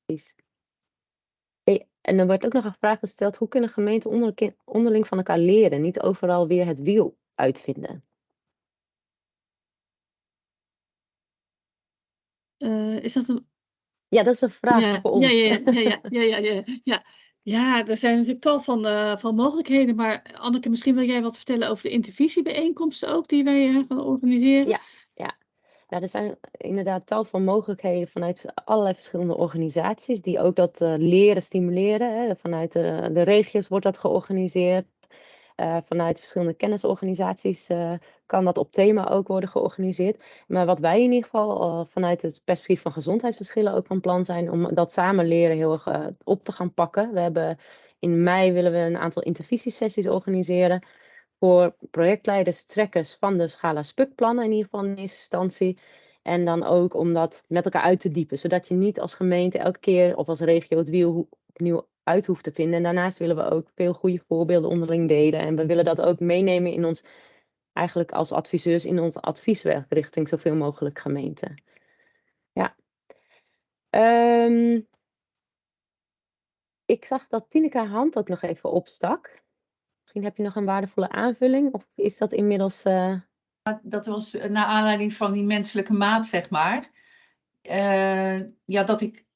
En dan wordt ook nog een vraag gesteld, hoe kunnen gemeenten onderling, onderling van elkaar leren, niet overal weer het wiel uitvinden? Uh, is dat een... Ja, dat is een vraag ja, voor ons. Ja, ja, ja, ja, ja, ja, ja, ja. Ja, er zijn natuurlijk tal van, uh, van mogelijkheden. Maar Anneke, misschien wil jij wat vertellen over de intervisiebijeenkomsten ook die wij uh, gaan organiseren? Ja, ja. ja, er zijn inderdaad tal van mogelijkheden vanuit allerlei verschillende organisaties die ook dat uh, leren stimuleren. Hè. Vanuit de regio's wordt dat georganiseerd. Uh, vanuit verschillende kennisorganisaties uh, kan dat op thema ook worden georganiseerd. Maar wat wij in ieder geval uh, vanuit het perspectief van gezondheidsverschillen ook van plan zijn om dat samen leren heel erg op te gaan pakken. We hebben in mei willen we een aantal intervisiesessies organiseren voor projectleiders, trekkers van de Schala Spuk-plannen in ieder geval in eerste instantie. En dan ook om dat met elkaar uit te diepen, zodat je niet als gemeente elke keer of als regio het wiel opnieuw uit hoeft te vinden. En daarnaast willen we ook veel goede voorbeelden onderling delen. En we willen dat ook meenemen in ons, eigenlijk als adviseurs, in ons advieswerk richting zoveel mogelijk gemeenten. Ja. Um, ik zag dat Tineke hand ook nog even opstak. Misschien heb je nog een waardevolle aanvulling, of is dat inmiddels. Uh... Dat was naar aanleiding van die menselijke maat, zeg maar. Uh, ja, dat ik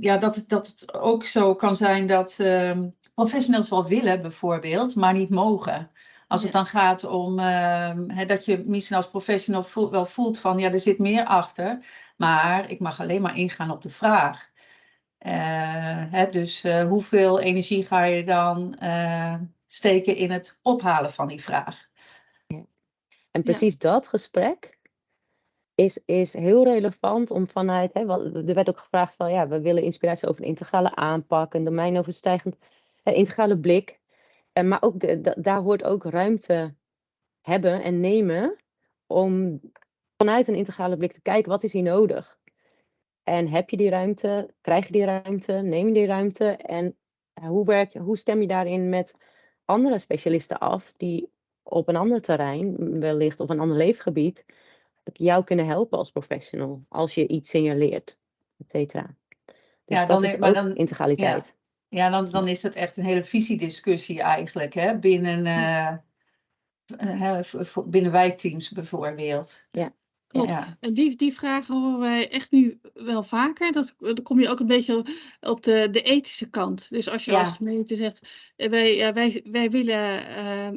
ja, dat, dat het ook zo kan zijn dat uh, professionals wel willen, bijvoorbeeld, maar niet mogen. Als het dan gaat om uh, dat je misschien als professional voel, wel voelt van ja, er zit meer achter, maar ik mag alleen maar ingaan op de vraag. Uh, hè, dus uh, hoeveel energie ga je dan uh, steken in het ophalen van die vraag? Ja. En precies ja. dat gesprek, is, is heel relevant om vanuit, hè, er werd ook gevraagd van ja, we willen inspiratie over een integrale aanpak, een domeinoverstijgend eh, integrale blik. En, eh, maar ook daar hoort ook ruimte hebben en nemen om vanuit een integrale blik te kijken wat is hier nodig. En heb je die ruimte, krijg je die ruimte, neem je die ruimte en hoe, werk je, hoe stem je daarin met andere specialisten af die op een ander terrein, wellicht op een ander leefgebied, jou kunnen helpen als professional als je iets signaleert, et cetera. Dus ja, dan, dat is maar dan, integraliteit. Ja, ja dan, dan is het echt een hele visiediscussie eigenlijk hè, binnen, uh, binnen wijkteams bijvoorbeeld. Ja. Klopt. Ja. En die, die vragen horen wij echt nu wel vaker. Dat, dan kom je ook een beetje op de, de ethische kant. Dus als je ja. als gemeente zegt, eh, wij, wij, wij willen uh,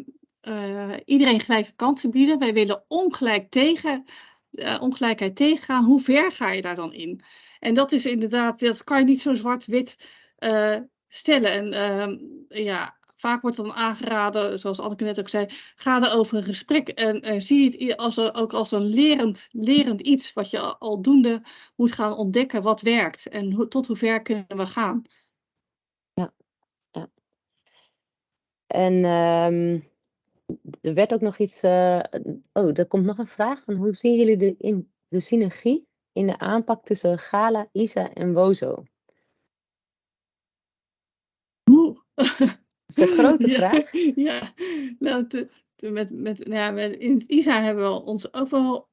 uh, iedereen gelijke kansen bieden. Wij willen ongelijk tegen, uh, ongelijkheid tegengaan. Hoe ver ga je daar dan in? En dat is inderdaad, dat kan je niet zo zwart-wit uh, stellen. En ehm, ja, vaak wordt dan aangeraden, zoals Anneke net ook zei, ga er over een gesprek en zie het als ook als een lerend, lerend iets wat je aldoende moet gaan ontdekken wat werkt en tot hoe ver kunnen we gaan. Ja, ja. En um, er werd ook nog iets, uh, oh, er komt nog een vraag van hoe zien jullie de, in, de synergie in de aanpak tussen Gala, Isa en Wozo? Dat is een grote vraag. Ja, nou, te, te, met, met, nou ja, met, in het ISA hebben we ons ook wel.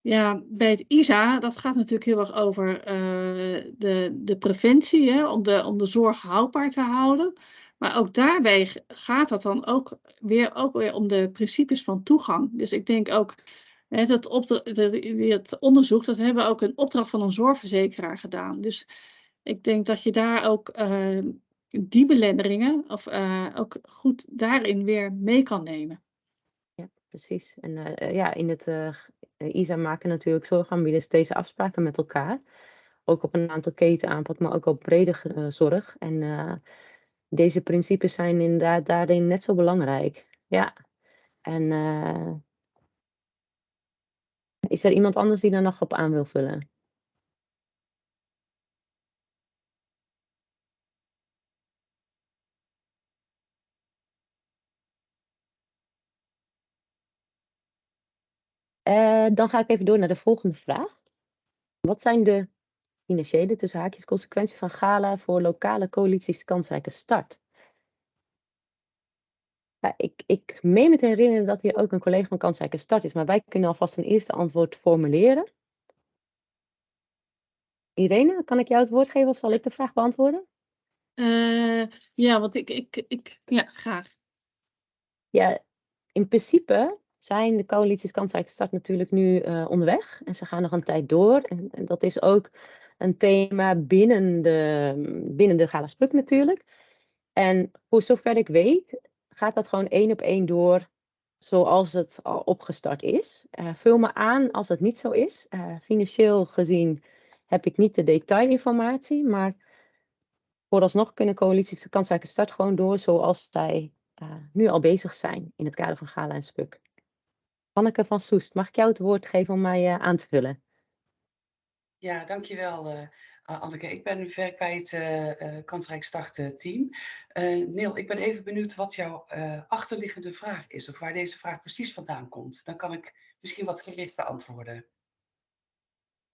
Ja, bij het ISA, dat gaat natuurlijk heel erg over uh, de, de preventie, hè, om, de, om de zorg houdbaar te houden. Maar ook daarbij gaat het dan ook weer, ook weer om de principes van toegang. Dus ik denk ook, hè, dat, op de, onderzoek, dat hebben we ook een opdracht van een zorgverzekeraar gedaan. Dus ik denk dat je daar ook uh, die belemmeringen of, uh, ook goed daarin weer mee kan nemen. Ja, precies. En uh, ja, in het ISA maken natuurlijk zorgaanbieders deze afspraken met elkaar. Ook op een aantal ketenaanpak, maar ook op brede zorg. En deze principes zijn inderdaad daarin net zo belangrijk. Ja. En is er iemand anders die daar nog op aan wil vullen? Uh, dan ga ik even door naar de volgende vraag. Wat zijn de financiële tussen haakjes consequenties van Gala voor lokale coalities kansrijke start? Ja, ik, ik meen me te herinneren dat hier ook een collega van kansrijke start is, maar wij kunnen alvast een eerste antwoord formuleren. Irene, kan ik jou het woord geven of zal ik de vraag beantwoorden? Uh, ja, want ik, ik, ik, ja, graag. Ja, in principe zijn de coalities kansrijke start natuurlijk nu uh, onderweg. En ze gaan nog een tijd door. En, en, dat is ook een thema binnen de, binnen de Gala Spruk natuurlijk. En voor zover ik weet, gaat dat gewoon één op één door zoals het al opgestart is. Uh, vul me aan als het niet zo is. Uh, financieel gezien heb ik niet de detailinformatie, maar vooralsnog kunnen coalities de kansrijke start gewoon door zoals zij uh, nu al bezig zijn in het kader van Gala en Spuk. Anneke van Soest, mag ik jou het woord geven om mij aan te vullen? Ja, dankjewel uh, Anneke. Ik ben nu ver kwijt uh, uh, Kansrijk Start team. Neil, ik ben even benieuwd wat jouw achterliggende vraag is of waar deze vraag precies vandaan komt. Dan kan ik misschien wat gerichter antwoorden.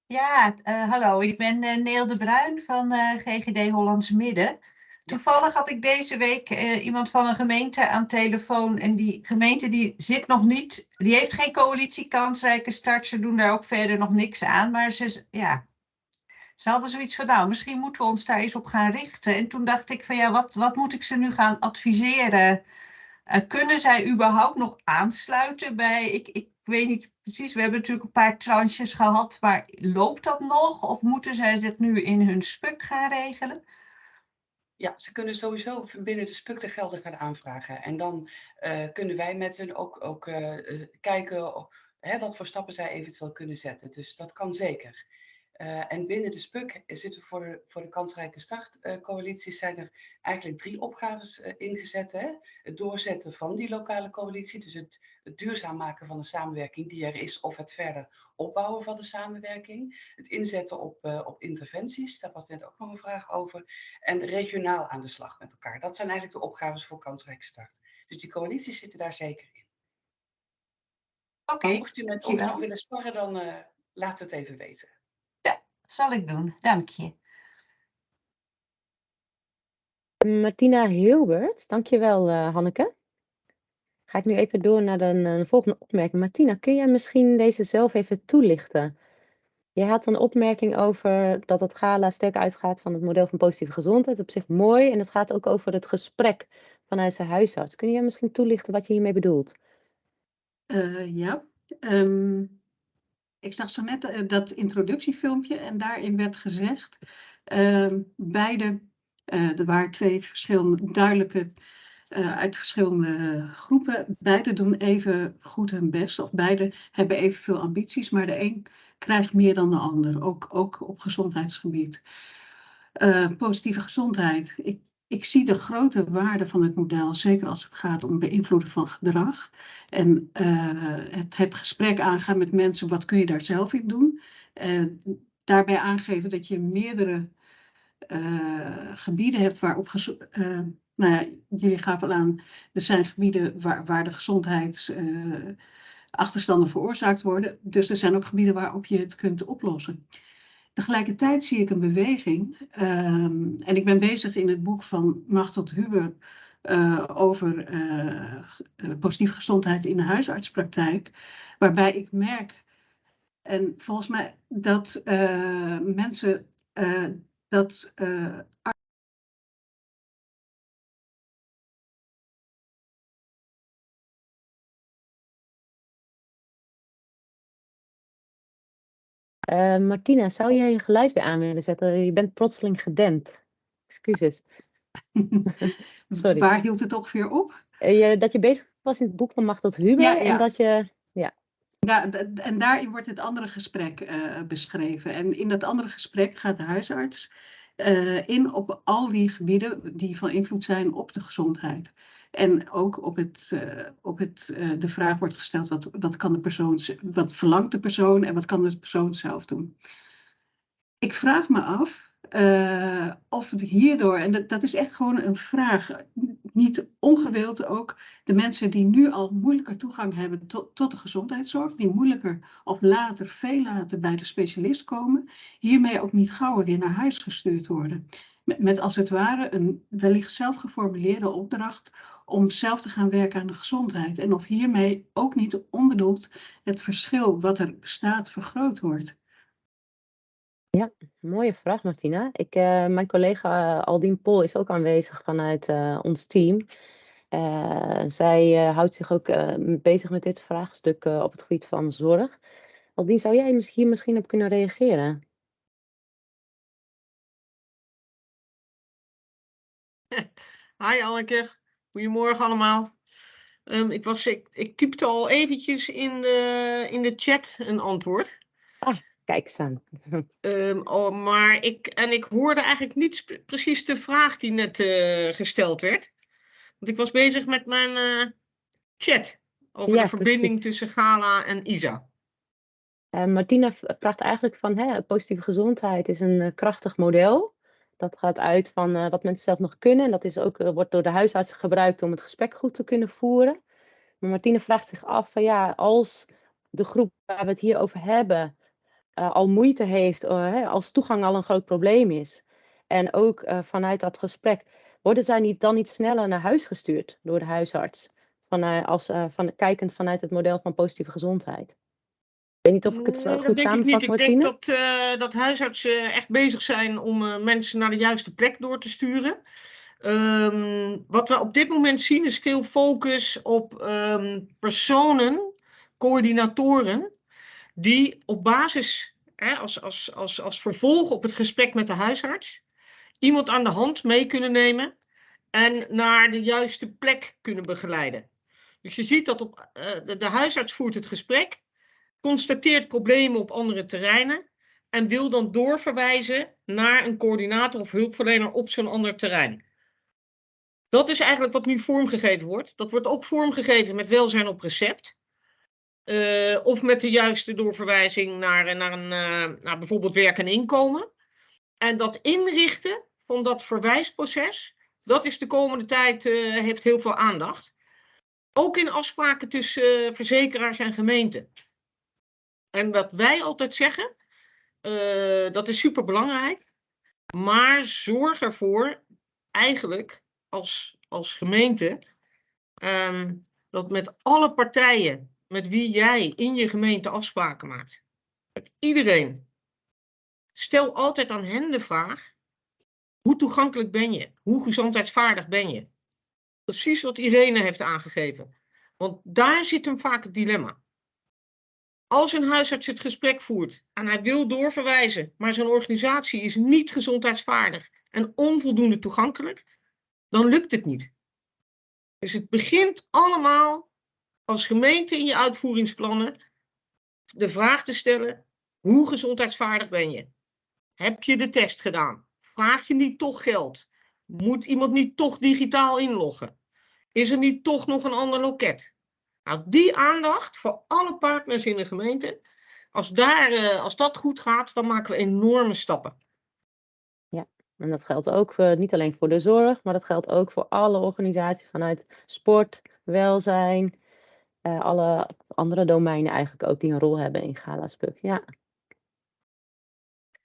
Ja, hallo, ik ben Neel de Bruin van GGD Hollands Midden. Toevallig had ik deze week uh, iemand van een gemeente aan telefoon. En die gemeente die zit nog niet, die heeft geen coalitie kansrijke start. Ze doen daar ook verder nog niks aan. Maar ze, ja, ze hadden zoiets van, nou, misschien moeten we ons daar eens op gaan richten. En toen dacht ik van, ja, wat, wat moet ik ze nu gaan adviseren? Uh, kunnen zij überhaupt nog aansluiten bij, ik, ik weet niet precies, we hebben natuurlijk een paar tranches gehad. Maar loopt dat nog? Of moeten zij dit nu in hun spuk gaan regelen? Ja, ze kunnen sowieso binnen de spuk de gelden gaan aanvragen. En dan uh, kunnen wij met hun ook, ook uh, kijken hè, wat voor stappen zij eventueel kunnen zetten. Dus dat kan zeker. Uh, en binnen de SPUC zitten voor de, voor de kansrijke startcoalities uh, zijn er eigenlijk drie opgaves uh, ingezet. Hè? Het doorzetten van die lokale coalitie, dus het, het, duurzaam maken van de samenwerking die er is, of het verder opbouwen van de samenwerking. Het inzetten op, op interventies, daar was net ook nog een vraag over. En regionaal aan de slag met elkaar. Dat zijn eigenlijk de opgaves voor kansrijke start. Dus die coalities zitten daar zeker in. Oké. Okay, mocht u met ons nog willen sparren, dan laat het even weten zal ik doen. Dank je. Martina Hilbert, dankjewel uh, Hanneke. Ga ik nu even door naar de, volgende opmerking. Martina, kun jij misschien deze zelf even toelichten? Je had een opmerking over dat het gala sterk uitgaat van het model van positieve gezondheid. Op zich mooi. En het gaat ook over het gesprek vanuit zijn huisarts. Kun jij misschien toelichten wat je hiermee bedoelt? Uh, ja. Um, ik zag zo net uh, dat introductiefilmpje en daarin werd gezegd, uh, beide, uh, er waren twee verschillende, duidelijke, uh, uit verschillende groepen, beide doen even goed hun best, of beide hebben evenveel ambities, maar de een krijgt meer dan de ander, ook, ook op gezondheidsgebied. positieve gezondheid. Ik, ik zie de grote waarde van het model, zeker als het gaat om beïnvloeden van gedrag. En uh, het, het gesprek aangaan met mensen, wat kun je daar zelf in doen? Uh, daarbij aangeven dat je meerdere uh, gebieden hebt waarop nou ja, jullie gaven al aan, er zijn gebieden waar, waar de gezondheidsachterstanden veroorzaakt worden. Dus er zijn ook gebieden waarop je het kunt oplossen. Tegelijkertijd zie ik een beweging, um, en ik ben bezig in het boek van Machtel Huber uh, over uh, positieve gezondheid in de huisartspraktijk, waarbij ik merk, en volgens mij dat mensen dat Uh, Martina, zou jij je geluid weer aan willen zetten? Je bent plotseling gedempt. Excuses. Sorry. Waar hield het ongeveer op? Uh, dat je bezig was in het boek van Machteld Huber. Ja, ja. En dat je... Ja. Ja, en daarin wordt het andere gesprek uh, beschreven. En in dat andere gesprek gaat de huisarts uh, in op al die gebieden die van invloed zijn op de gezondheid. En ook op, het, uh, op het, uh, de vraag wordt gesteld, wat, wat, kan de persoon, wat verlangt de persoon en wat kan de persoon zelf doen? Ik vraag me af of het hierdoor, en dat, dat, is echt gewoon een vraag, niet ongewild ook de mensen die nu al moeilijker toegang hebben tot, tot de gezondheidszorg, die moeilijker of later, veel later bij de specialist komen, hiermee ook niet gauw weer naar huis gestuurd worden. Met, als het ware een wellicht zelf geformuleerde opdracht om zelf te gaan werken aan de gezondheid. En of hiermee ook niet onbedoeld het verschil wat er bestaat vergroot wordt. Ja, mooie vraag Martina. Ik, uh, mijn collega uh, Aldien Pol is ook aanwezig vanuit uh, ons team. zij houdt zich ook bezig met dit vraagstuk op het gebied van zorg. Aldien, zou jij misschien, misschien op kunnen reageren? Hi Anneke, goedemorgen allemaal. Um, ik, was, ik, ik typte al eventjes in de, in de chat een antwoord. Ah, kijk eens aan. Um, oh, maar ik, en ik hoorde eigenlijk niet precies de vraag die net uh, gesteld werd. Want ik was bezig met mijn uh, chat over ja, de verbinding precies. tussen Gala en Isa. Uh, Martina vraagt eigenlijk van, hè, positieve gezondheid is een krachtig model. Dat gaat uit van wat mensen zelf nog kunnen. En dat is ook, wordt door de huisartsen gebruikt om het gesprek goed te kunnen voeren. Maar Martine vraagt zich af van ja, als de groep waar we het hier over hebben uh, al moeite heeft, hè, als toegang al een groot probleem is. En ook vanuit dat gesprek, worden zij niet, dan niet sneller naar huis gestuurd door de huisarts? Van, als, van, kijkend vanuit het model van positieve gezondheid. Ik weet niet of ik het nee, goed samenvat, ik Ik denk dat, dat huisartsen echt bezig zijn om mensen naar de juiste plek door te sturen. Um, wat we op dit moment zien is veel focus op um, personen, coördinatoren, die op basis, hè, als, als, als, als vervolg op het gesprek met de huisarts, iemand aan de hand mee kunnen nemen en naar de juiste plek kunnen begeleiden. Dus je ziet dat op, uh, de, de huisarts voert het gesprek constateert problemen op andere terreinen en wil dan doorverwijzen naar een coördinator of hulpverlener op zo'n ander terrein. Dat is eigenlijk wat nu vormgegeven wordt. Dat wordt ook vormgegeven met welzijn op recept. Uh, of met de juiste doorverwijzing naar, naar, een, naar bijvoorbeeld werk en inkomen. En dat inrichten van dat verwijsproces, dat is de komende tijd, heeft heel veel aandacht. Ook in afspraken tussen verzekeraars en gemeenten. En wat wij altijd zeggen, dat is super belangrijk. Maar zorg ervoor, eigenlijk als, als gemeente, um, dat met alle partijen met wie jij in je gemeente afspraken maakt, met iedereen, stel altijd aan hen de vraag: hoe toegankelijk ben je? Hoe gezondheidsvaardig ben je? Precies wat Irene heeft aangegeven. Want daar zit hem vaak het dilemma. Als een huisarts het gesprek voert en hij wil doorverwijzen, maar zijn organisatie is niet gezondheidsvaardig en onvoldoende toegankelijk, dan lukt het niet. Dus het begint allemaal als gemeente in je uitvoeringsplannen de vraag te stellen: hoe gezondheidsvaardig ben je? Heb je de test gedaan? Vraag je niet toch geld? Moet iemand niet toch digitaal inloggen? Is er niet toch nog een ander loket? Nou, die aandacht voor alle partners in de gemeente, als, daar, eh, als dat goed gaat, dan maken we enorme stappen. Ja, en dat geldt ook uh, niet alleen voor de zorg, maar dat geldt ook voor alle organisaties vanuit sport, welzijn, uh, alle andere domeinen eigenlijk ook die een rol hebben in Galaspuk. Ja.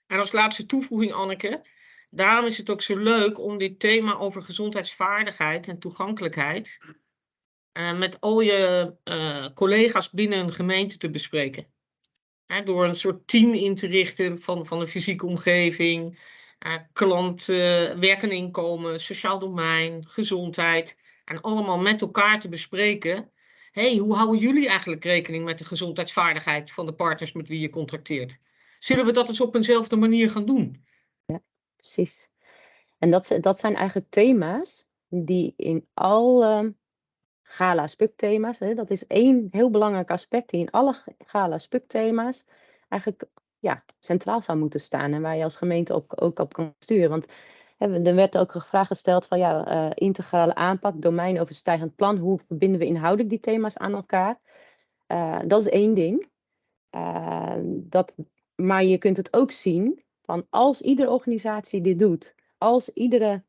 En als laatste toevoeging, Anneke, daarom is het ook zo leuk om dit thema over gezondheidsvaardigheid en toegankelijkheid uh, met al je uh, collega's binnen een gemeente te bespreken. Door een soort team in te richten van, van de fysieke omgeving, uh, werk en inkomen, sociaal domein, gezondheid. En allemaal met elkaar te bespreken. Hey, hoe houden jullie eigenlijk rekening met de gezondheidsvaardigheid van de partners met wie je contracteert? Zullen we dat eens op eenzelfde manier gaan doen? Ja, precies. En dat, dat zijn eigenlijk thema's die in alle gala spukthema's, hè, dat is één heel belangrijk aspect die in alle gala spukthema's eigenlijk ja, centraal zou moeten staan en waar je als gemeente ook, ook op kan sturen. Want er werd ook een vraag gesteld van ja, uh, integrale aanpak, domeinoverstijgend plan, hoe verbinden we inhoudelijk die thema's aan elkaar? Uh, dat is één ding. Uh, dat, maar je kunt het ook zien van als iedere organisatie dit doet, als iedere,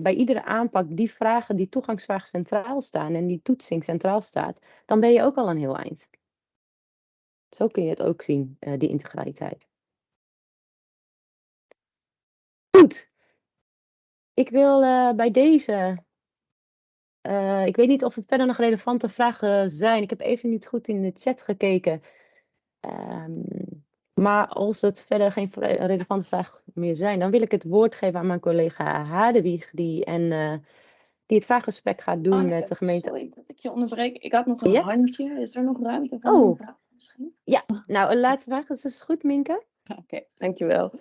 bij iedere aanpak die vragen, die toegangsvragen centraal staan en die toetsing centraal staat, dan ben je ook al een heel eind. Zo kun je het ook zien, die integraliteit. Goed. Ik wil uh, bij deze. Uh, ik weet niet of er verder nog relevante vragen zijn. Ik heb even niet goed in de chat gekeken. Um, maar als het verder geen relevante vragen meer zijn, dan wil ik het woord geven aan mijn collega Hadewieg, die, en, uh, die het vraaggesprek gaat doen Anneke, met de gemeente. Sorry dat ik je onderbreek. Ik had nog een Ja? handje. Is er nog ruimte voor Oh. een vraag misschien? Ja, nou, een laatste vraag. Dat is goed, Minke. Oké, dankjewel.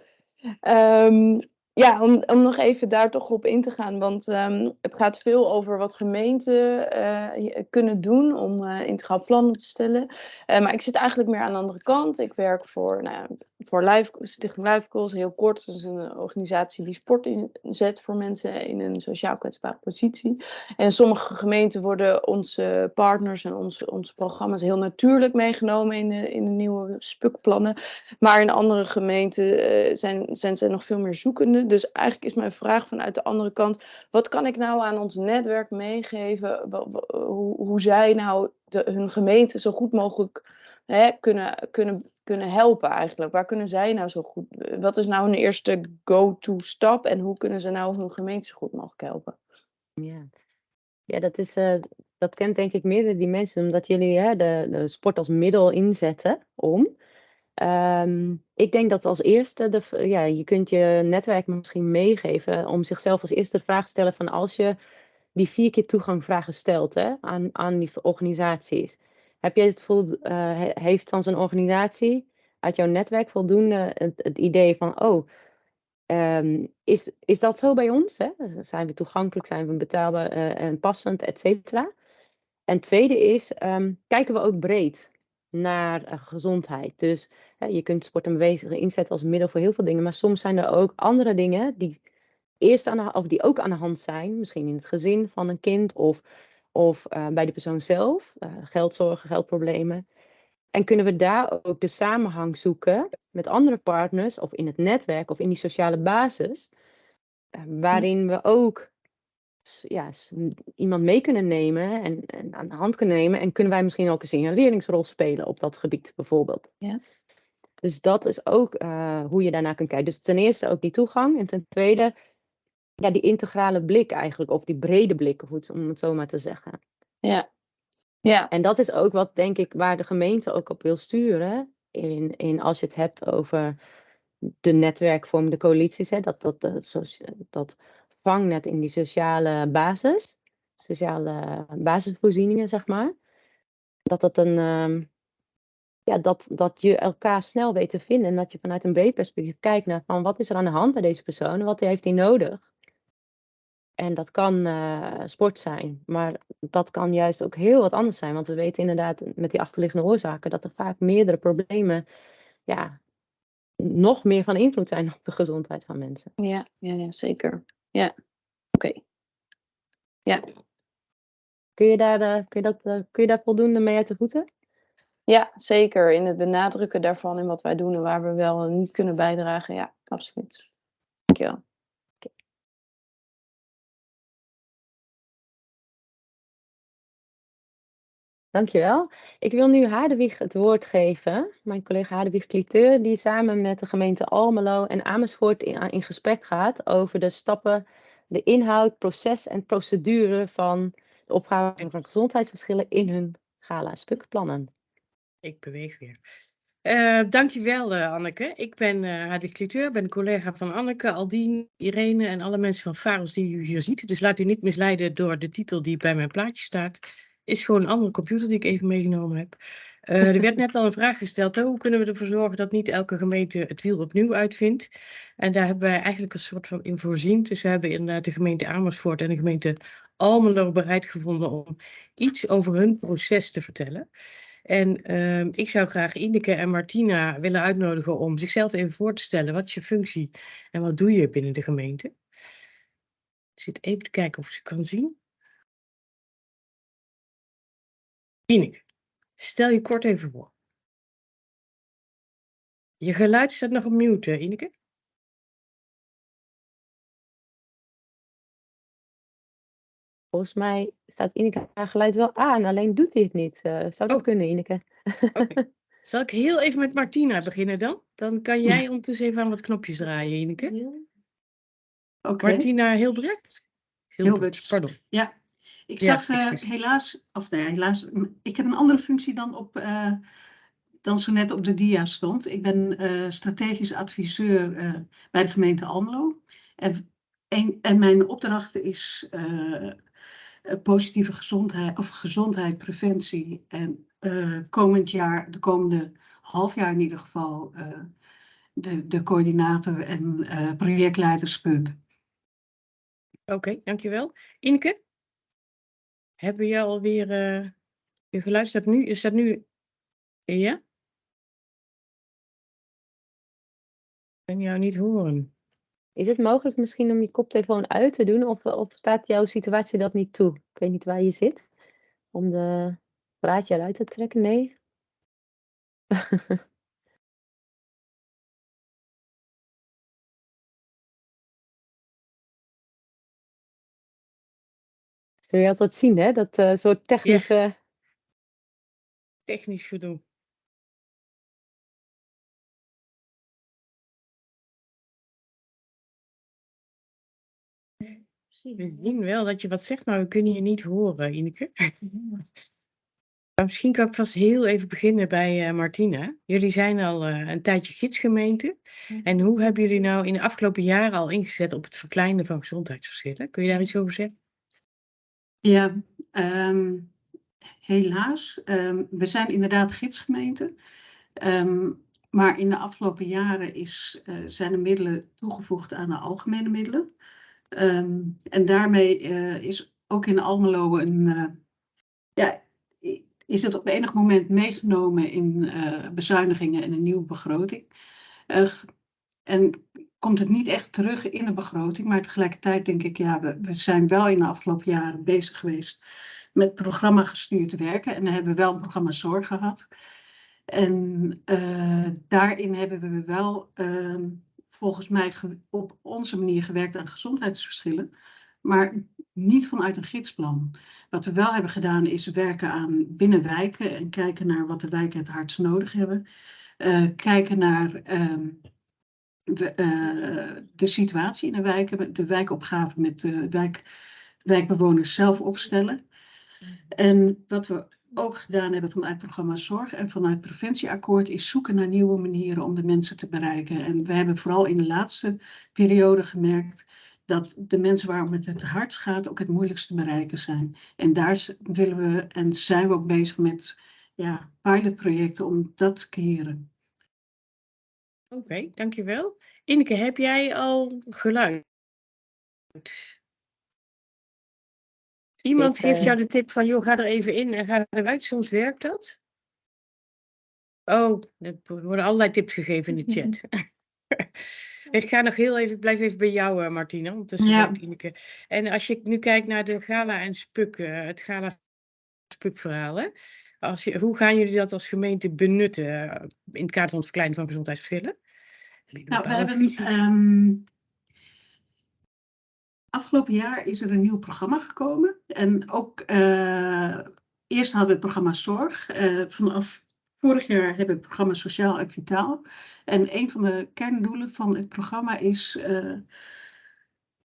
Ehm ja, om, om nog even daar toch op in te gaan, want ehm, het gaat veel over wat gemeenten eh, kunnen doen om eh, integraal plannen te stellen. Eh, maar ik zit eigenlijk meer aan de andere kant. Ik werk voor, nou voor Life, Stichting heel kort. Dat is een organisatie die sport inzet voor mensen in een sociaal kwetsbare positie. En sommige gemeenten worden onze partners en onze, onze programma's heel natuurlijk meegenomen in de, in de nieuwe spukplannen. Maar in andere gemeenten zijn, zijn ze nog veel meer zoekende. Dus eigenlijk is mijn vraag vanuit de andere kant: wat kan ik nou aan ons netwerk meegeven? Hoe, hoe zij nou de, hun gemeente zo goed mogelijk hè, kunnen, kunnen, kunnen helpen eigenlijk? Waar kunnen zij nou zo goed? Wat is nou hun eerste go-to stap en hoe kunnen ze nou hun gemeente zo goed mogelijk helpen? Ja, ja dat, is, eh, dat kent denk ik meerdere dimensies, omdat jullie hè, de sport als middel inzetten om. Ehm, ik denk dat als eerste, de, ja, je kunt je netwerk misschien meegeven om zichzelf als eerste de vraag te stellen van als je die vier keer toegangvragen stelt hè, aan, aan die organisaties. Heb je het vol, eh, he- heeft dan zo'n organisatie uit jouw netwerk voldoende het, idee van, oh, Ehm, is, is dat zo bij ons? Hè? Zijn we toegankelijk, zijn we betaalbaar eh, en passend, et cetera? En tweede is, ehm, kijken we ook breed naar eh, gezondheid. Dus je kunt sport en beweging inzetten als middel voor heel veel dingen, maar soms zijn er ook andere dingen die, eerst aan de, of die ook aan de hand zijn, misschien in het gezin van een kind of, of eh, bij de persoon zelf, eh, geldzorgen, geldproblemen. En kunnen we daar ook de samenhang zoeken met andere partners of in het netwerk of in die sociale basis, eh, waarin we ook ja, iemand mee kunnen nemen en, en aan de hand kunnen nemen. En kunnen wij misschien ook een signaleringsrol spelen op dat gebied bijvoorbeeld. Ja. Dus dat is ook eh, hoe je daarnaar kunt kijken. Dus ten eerste ook die toegang en ten tweede ja, die integrale blik eigenlijk, of die brede blik, om het zo maar te zeggen. Ja. Ja. En dat is ook wat, denk ik, waar de gemeente ook op wil sturen. In, in als je het hebt over de netwerkvormende coalities, hè, dat, dat, dat, dat vangnet in die sociale basis, sociale basisvoorzieningen, zeg maar. Dat dat een, ehm, ja, dat, dat je elkaar snel weet te vinden en dat je vanuit een breed perspectief kijkt naar van wat is er aan de hand bij deze persoon wat heeft hij nodig. En dat kan eh, sport zijn, maar dat kan juist ook heel wat anders zijn. Want we weten inderdaad met die achterliggende oorzaken dat er vaak meerdere problemen ja, nog meer van invloed zijn op de gezondheid van mensen. Ja, ja, ja, zeker. Ja. Oké. Ja. Kun je daar, eh, kun je dat, eh, kun je daar voldoende mee uit de voeten? Ja, zeker. In het benadrukken daarvan en wat wij doen en waar we wel niet kunnen bijdragen. Ja, absoluut. Dankjewel. Dankjewel. Ik wil nu Hadewig het woord geven. Mijn collega Hadewig Cliteur, die samen met de gemeente Almelo en Amersfoort in, in gesprek gaat over de stappen, de inhoud, proces en procedure van de opgave van gezondheidsverschillen in hun gala-spukplannen. Ik beweeg weer. Uh, dankjewel uh, Anneke. Ik ben uh, Hadewig Cliteur, ben collega van Anneke, Aldien, Irene en alle mensen van Faros die u hier ziet. Dus laat u niet misleiden door de titel die bij mijn plaatje staat is gewoon een andere computer die ik even meegenomen heb. Uh, er werd net al een vraag gesteld, hoe kunnen we ervoor zorgen dat niet elke gemeente het wiel opnieuw uitvindt? En daar hebben wij eigenlijk een soort van in voorzien. Dus we hebben inderdaad de gemeente Amersfoort en de gemeente Almelo bereid gevonden om iets over hun proces te vertellen. En uh, ik zou graag Ineke en Martina willen uitnodigen om zichzelf even voor te stellen. Wat is je functie en wat doe je binnen de gemeente? Ik zit even te kijken of ik ze kan zien. Ineke, stel je kort even voor. Je geluid staat nog op mute, Ineke. Volgens mij staat Ineke haar geluid wel aan, alleen doet hij het niet. Uh, zou dat Oh. kunnen, Ineke? Oké. Zal ik heel even met Martina beginnen dan? Dan kan jij ondertussen even aan wat knopjes draaien, Ineke. Oké. Martina Hilbrecht? Hilbert. Pardon. Ja, ik Ja, zag eh, helaas, of nee, helaas, m- ik heb een andere functie dan, op, eh, dan zo net op de dia stond. Ik ben eh, strategisch adviseur eh, bij de gemeente Almelo. En, en mijn opdracht is positieve gezondheid, of gezondheid, preventie. En eh, komend jaar, de komende half jaar in ieder geval, eh, de, de coördinator en eh, projectleider SPUK. Oké, dankjewel. Ineke? Hebben je alweer... eh je geluid nu... Is dat nu... Ja? Ik kan jou niet horen. Is het mogelijk misschien om je koptelefoon uit te doen? Of, of staat jouw situatie dat niet toe? Ik weet niet waar je zit. Om de draadje eruit te trekken? Nee? Zul je altijd zien, hè? Dat eh, soort technische... Technisch gedoe. We zien wel dat je wat zegt, maar we kunnen je niet horen, Ineke. Maar misschien kan ik vast heel even beginnen bij eh, Martina. Jullie zijn al eh, een tijdje gidsgemeente. En hoe hebben jullie nou in de afgelopen jaren al ingezet op het verkleinen van gezondheidsverschillen? Kun je daar iets over zeggen? Ja, ehm, helaas. Ehm, we zijn inderdaad gidsgemeente. Ehm, maar in de afgelopen jaren is, eh, zijn er middelen toegevoegd aan de algemene middelen. Ehm, en daarmee eh, is ook in Almelo een, eh, ja, is het op enig moment meegenomen in eh, bezuinigingen en een nieuwe begroting. En komt het niet echt terug in de begroting, maar tegelijkertijd denk ik, ja, we, we zijn wel in de afgelopen jaren bezig geweest met programma gestuurd werken. En we hebben wel een programma zorg gehad. En daarin hebben we wel ehm, volgens mij op onze manier gewerkt aan gezondheidsverschillen, maar niet vanuit een gidsplan. Wat we wel hebben gedaan is werken aan binnenwijken en kijken naar wat de wijken het hardst nodig hebben. Eh, kijken naar ehm, de, eh, de situatie in de wijken, de wijkopgave met de wijk, wijkbewoners zelf opstellen. En wat we ook gedaan hebben vanuit programma Zorg en vanuit Preventieakkoord is zoeken naar nieuwe manieren om de mensen te bereiken. En we hebben vooral in de laatste periode gemerkt dat de mensen waarom het het hardst gaat ook het moeilijkst te bereiken zijn. En daar willen we en zijn we ook bezig met ja, pilotprojecten om dat te keren. Oké, dankjewel. Ineke, heb jij al geluid? Iemand is, geeft eh, jou de tip van, joh, ga er even in en ga eruit, soms werkt dat. Oh, er worden allerlei tips gegeven in de chat. Ik ga nog heel even, ik blijf even bij jou, uh, Martina, Ja. Ineke. En als je nu kijkt naar de gala en spuk, uh, het gala spukverhaal, hè? Als je, hoe gaan jullie dat als gemeente benutten in het kader van het verkleinen van gezondheidsverschillen? Nou, we hebben afgelopen jaar is er een nieuw programma gekomen. En ook uh, eerst hadden we het programma Zorg. Uh, vanaf vorig jaar hebben we het programma Sociaal en Vitaal. En een van de kerndoelen van het programma is, uh,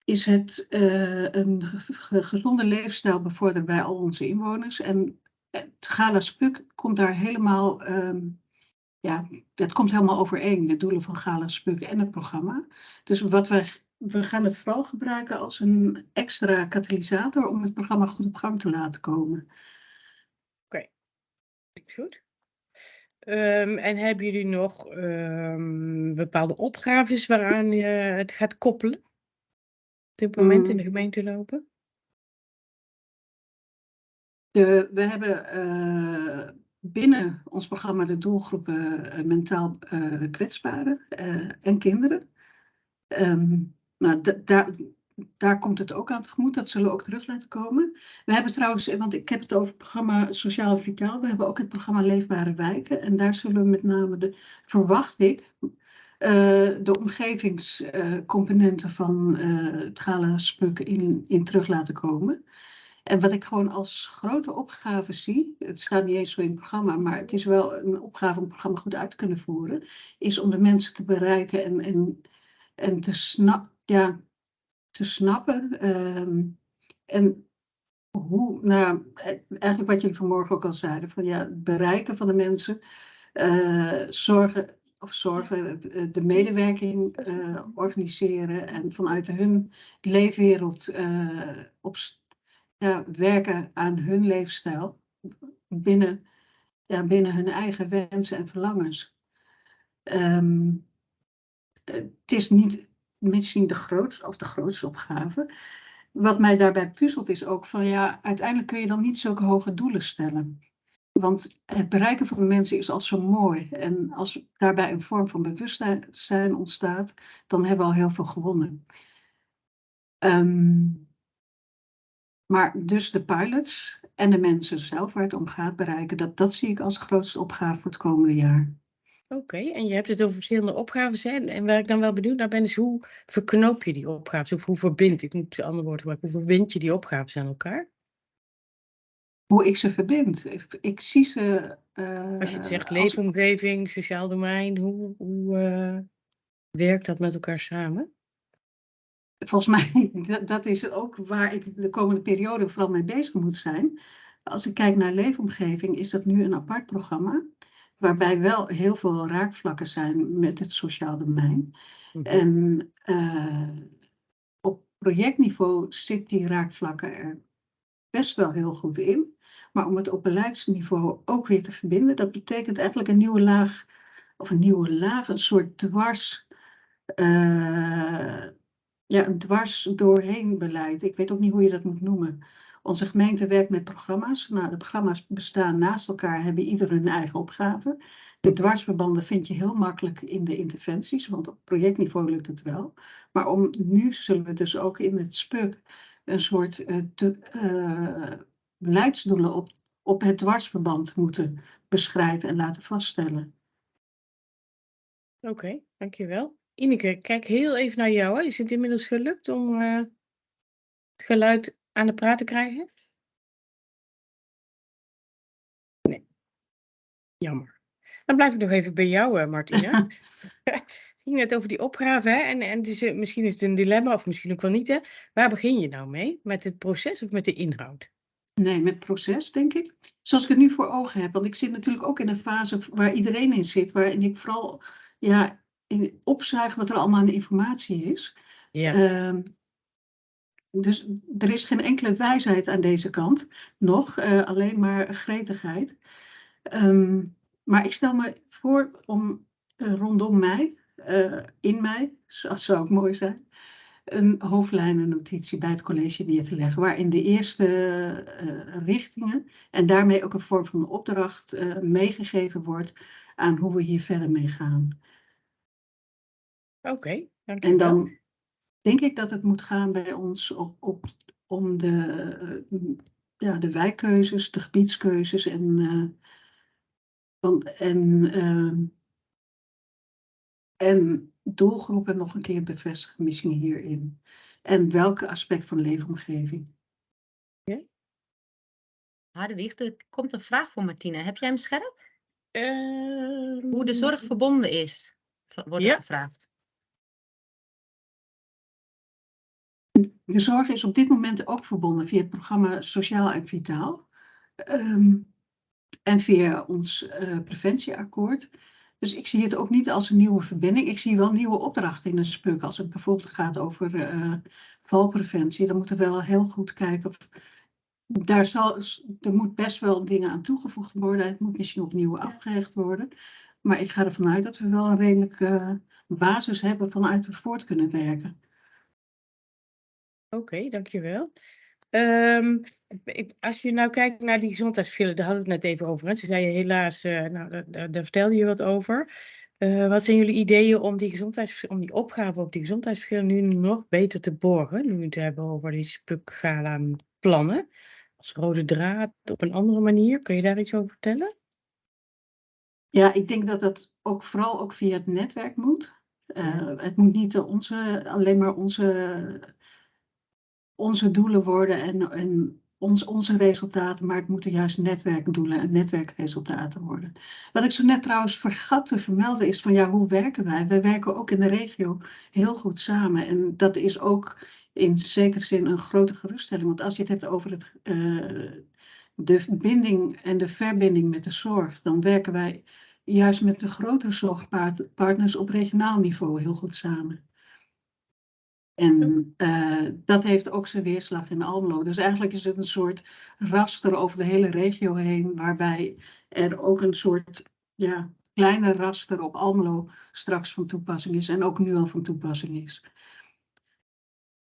is het een gezonde leefstijl bevorderen bij al onze inwoners. En het Gala Spuk komt daar helemaal um, ja, dat komt helemaal overeen, de doelen van Gala Spuk en het programma. Dus wat wij, we gaan het vooral gebruiken als een extra katalysator om het programma goed op gang te laten komen. Oké, okay. goed. Um, en hebben jullie nog um, bepaalde opgaves waaraan je het gaat koppelen? Op dit moment in de gemeente lopen? De, we hebben uh, binnen ons programma de doelgroepen uh, mentaal uh, kwetsbaren en kinderen. Um, nou, daar, komt het ook aan tegemoet. Dat zullen we ook terug laten komen. We hebben trouwens, want ik heb het over het programma Sociaal Vitaal. We hebben ook het programma Leefbare Wijken. En daar zullen we met name, de, verwacht ik, uh, de omgevingscomponenten van uh, het Gala Spuk in, in terug laten komen. En wat ik gewoon als grote opgave zie, het staat niet eens zo in het programma, maar het is wel een opgave om het programma goed uit te kunnen voeren, is om de mensen te bereiken en, en, en te, snap, ja, te snappen. Um, en hoe, nou, eigenlijk wat jullie vanmorgen ook al zeiden, van ja, het bereiken van de mensen, uh, zorgen, of zorgen, de medewerking uh, organiseren en vanuit hun leefwereld op ja, werken aan hun leefstijl binnen, ja, binnen hun eigen wensen en verlangens. Um, het is niet misschien de grootste of de grootste opgave. Wat mij daarbij puzzelt is ook van ja, uiteindelijk kun je dan niet zulke hoge doelen stellen. Want het bereiken van de mensen is al zo mooi. En als daarbij een vorm van bewustzijn ontstaat, dan hebben we al heel veel gewonnen. Um, maar dus de pilots en de mensen zelf waar het om gaat bereiken, dat, dat zie ik als grootste opgave voor het komende jaar. Oké, okay, en je hebt het over verschillende opgaves. Hè? En waar ik dan wel benieuwd naar ben, is hoe verknoop je die opgaves? Of hoe verbind, ik moet andere woorden gebruiken, hoe verbind je die opgaves aan elkaar? Hoe ik ze verbind? Ik, ik zie ze... Uh, als je het zegt leefomgeving, als... sociaal domein, hoe, hoe uh, werkt dat met elkaar samen? volgens mij, dat, dat is ook waar ik de komende periode vooral mee bezig moet zijn. Als ik kijk naar leefomgeving, is dat nu een apart programma. Waarbij wel heel veel raakvlakken zijn met het sociaal domein. -hmm. En uh, op projectniveau zit die raakvlakken er best wel heel goed in. Maar om het op beleidsniveau ook weer te verbinden, dat betekent eigenlijk een nieuwe laag, of een nieuwe laag, een soort dwars. Uh, ja, een dwars doorheen beleid. Ik weet ook niet hoe je dat moet noemen. Onze gemeente werkt met programma's. Nou, de programma's bestaan naast elkaar, hebben ieder hun eigen opgave. De dwarsverbanden vind je heel makkelijk in de interventies, want op projectniveau lukt het wel. Maar om, nu zullen we dus ook in het SPUK een soort uh, te, uh, beleidsdoelen op, op het dwarsverband moeten beschrijven en laten vaststellen. Oké, dankjewel. Ineke, kijk heel even naar jou. Hè. Is het inmiddels gelukt om uh, het geluid aan de praat te krijgen? Nee. Jammer. Dan blijf ik nog even bij jou, uh, Martina. Het ging net over die opgave. Hè? En, en is, uh, misschien is het een dilemma, of misschien ook wel niet. Hè? Waar begin je nou mee? Met het proces of met de inhoud? Nee, met het proces, denk ik. Zoals ik het nu voor ogen heb. Want ik zit natuurlijk ook in een fase waar iedereen in zit. Waarin ik vooral ja, opzuigen wat er allemaal aan informatie is. Ja. Uh, dus er is geen enkele wijsheid aan deze kant nog, uh, alleen maar gretigheid. Um, maar ik stel me voor om uh, rondom mij, uh, in mij, dat zou ook mooi zijn, een hoofdlijnennotitie bij het college neer te leggen, waarin de eerste richtingen en daarmee ook een vorm van opdracht meegegeven wordt aan hoe we hier verder mee gaan. Oké, En dankjewel. dan denk ik dat het moet gaan bij ons op, op, om de, eh, ja, de wijkkeuzes, de gebiedskeuzes en, eh, van, en, ehm, en doelgroepen nog een keer bevestigen misschien hierin. En welke aspect van leefomgeving. Hadewig, er komt een vraag voor Martine. Heb jij hem scherp? Hoe de Ehm, zorg verbonden is, wordt er Ja. gevraagd. De zorg is op dit moment ook verbonden via het programma Sociaal en Vitaal. Ehm, en via ons eh, preventieakkoord. Dus ik zie het ook niet als een nieuwe verbinding. Ik zie wel nieuwe opdrachten in een spuk. Als het bijvoorbeeld gaat over eh, valpreventie, dan moeten we wel heel goed kijken. Of, daar zal, er moet best wel dingen aan toegevoegd worden. Het moet misschien opnieuw afgerecht worden. Maar ik ga ervan uit dat we wel een redelijke eh, basis hebben vanuit we voort kunnen werken. Oké, dankjewel. Ehm, ik- als je nou kijkt naar die gezondheidsverschillen, daar hadden we het net even over. Hè? Toen zei je helaas, eh, nou, daar, daar, daar vertelde je wat over. Eh, wat zijn jullie ideeën om die, gezondheids, om die opgave op die gezondheidsverschillen nu nog beter te borgen? Nu we het hebben over die spuk-gala plannen. Als rode draad op een andere manier. Kun je daar iets over vertellen? Ja, ik denk dat dat ook vooral ook via het netwerk moet. Eh, het moet niet onze, alleen maar onze, onze doelen worden en, en ons, onze resultaten, maar het moeten juist netwerkdoelen en netwerkresultaten worden. Wat ik zo net trouwens vergat te vermelden is van ja, hoe werken wij? Wij werken ook in de regio heel goed samen en dat is ook in zekere zin een grote geruststelling. Want als je het hebt over het, eh, de binding en de verbinding met de zorg, dan werken wij juist met de grotere zorgpartners op regionaal niveau heel goed samen. En eh, dat heeft ook zijn weerslag in Almelo. Dus eigenlijk is het een soort raster over de hele regio heen, waarbij er ook een soort ja, kleine raster op Almelo straks van toepassing is en ook nu al van toepassing is.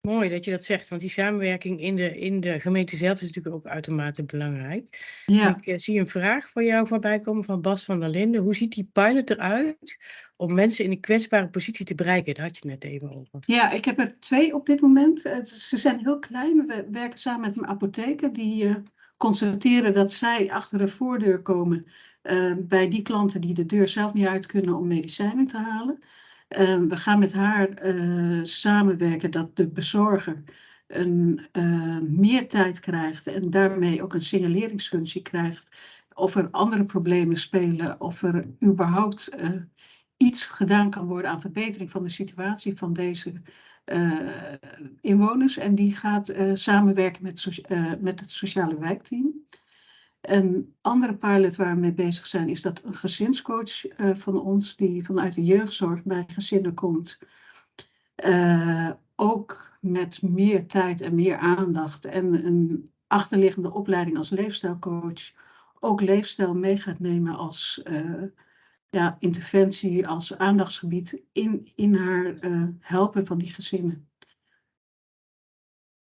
Mooi dat je dat zegt, want die samenwerking in de, in de gemeente zelf is natuurlijk ook uitermate belangrijk. Ja. Ik eh, zie een vraag voor jou voorbij komen van Bas van der Linden. Hoe ziet die pilot eruit om mensen in een kwetsbare positie te bereiken? Daar had je net even over. Ja, ik heb er twee op dit moment. Het- Ze zijn heel klein. We werken samen met een apotheker die eh, constateren dat zij achter de voordeur komen eh, bij die klanten die de deur zelf niet uit kunnen om medicijnen te halen. Eh, we gaan met haar eh, samenwerken dat de bezorger een, eh, meer tijd krijgt en daarmee ook een signaleringsfunctie krijgt of er andere problemen spelen, of er überhaupt eh, iets gedaan kan worden aan verbetering van de situatie van deze inwoners. En die gaat samenwerken met, met het sociale wijkteam. Een andere pilot waar we mee bezig zijn, is dat een gezinscoach eh, van ons, die vanuit de jeugdzorg bij gezinnen komt, eh, ook met meer tijd en meer aandacht en een achterliggende opleiding als leefstijlcoach, ook leefstijl mee gaat nemen als eh, ja, interventie, als aandachtsgebied in, in haar helpen van die gezinnen.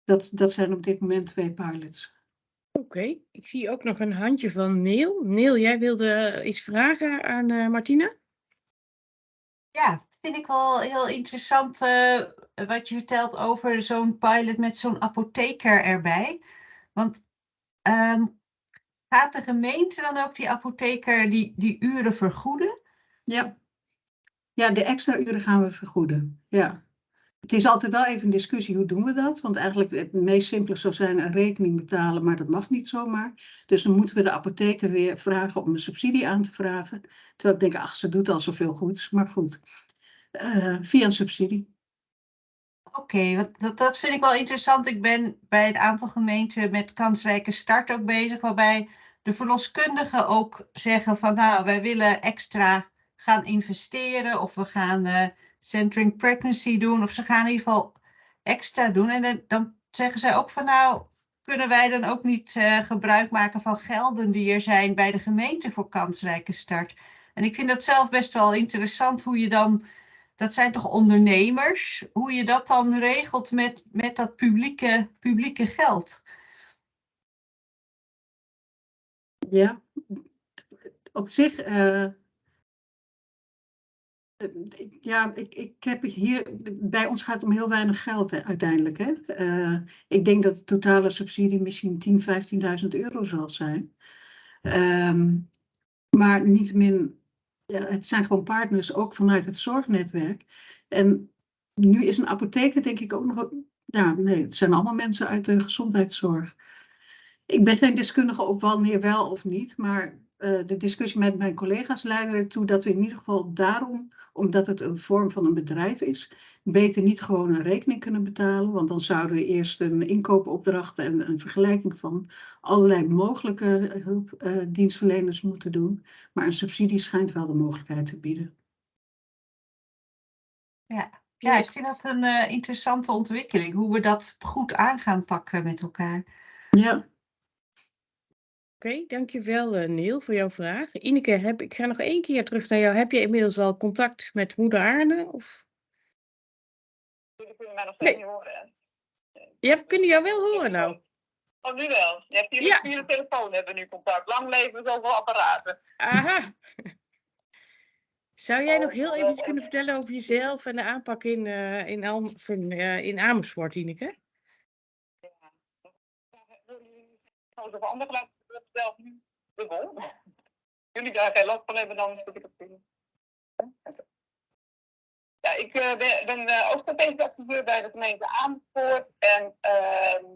Dat, dat zijn op dit moment twee pilots. Oké, ik zie ook nog een handje van Neil. Neil, jij wilde iets vragen aan eh Martina? Ja, dat vind ik wel heel interessant eh, wat je vertelt over zo'n pilot met zo'n apotheker erbij. Want ehm, gaat de gemeente dan ook die apotheker die, die uren vergoeden? Ja. Ja, de extra uren gaan we vergoeden. Ja. Het is altijd wel even een discussie, hoe doen we dat? Want eigenlijk het meest simpele zou zijn een rekening betalen, maar dat mag niet zomaar. Dus dan moeten we de apotheker weer vragen om een subsidie aan te vragen. Terwijl ik denk, ach, ze doet al zoveel goeds. Maar goed, Eh, via een subsidie. Oké, dat vind ik wel interessant. Ik ben bij een aantal gemeenten met kansrijke start ook bezig, waarbij de verloskundigen ook zeggen van nou, wij willen extra gaan investeren of we gaan eh centering pregnancy doen of ze gaan in ieder geval extra doen. En dan, zeggen zij ook van nou, kunnen wij dan ook niet eh, gebruik maken van gelden die er zijn bij de gemeente voor kansrijke start? En ik vind dat zelf best wel interessant hoe je dan dat zijn toch ondernemers, hoe je dat dan regelt met, met dat publieke, publieke geld. Ja, op zich, eh, ja, ik, ik heb hier, bij ons gaat het om heel weinig geld uiteindelijk. Hè. Uh, ik denk dat de totale subsidie misschien 10.000, 15.000 euro zal zijn. Um, maar niettemin, ja, het zijn gewoon partners ook vanuit het zorgnetwerk. En nu is een apotheker denk ik ook nog, ja nee, het zijn allemaal mensen uit de gezondheidszorg. Ik ben geen deskundige op wanneer wel of niet, maar uh, de discussie met mijn collega's leidde ertoe dat we in ieder geval daarom omdat het een vorm van een bedrijf is, beter niet gewoon een rekening kunnen betalen. Want dan zouden we eerst een inkoopopdracht en een vergelijking van allerlei mogelijke hulpdienstverleners uh, moeten doen. Maar een subsidie schijnt wel de mogelijkheid te bieden. Ja, ja ik vind dat een uh, interessante ontwikkeling, hoe we dat goed aan gaan pakken met elkaar. Ja. Oké, dankjewel uh, Neil voor jouw vraag. Ineke, heb, ik ga nog één keer terug naar jou. Heb je inmiddels al contact met moeder Arne? Of? Jullie kunnen mij nog steeds nee. niet horen. Ja, we kunnen jou wel horen nou. Oh, nu wel. Je hebt hier ja. via de telefoon hebben we nu contact. Lang leven zoveel apparaten. Aha. Zou jij nog heel even iets kunnen vertellen over jezelf en de aanpak in, uh, in, in, uh, in Amersfoort, Ineke? Ja. Of ander laten nu dubbel. Jullie daar geen last van hebben, dan zit ik op zien. Ja, ik uh, ben, ben uh, ook strategisch activeur bij de gemeente Amersfoort en uh,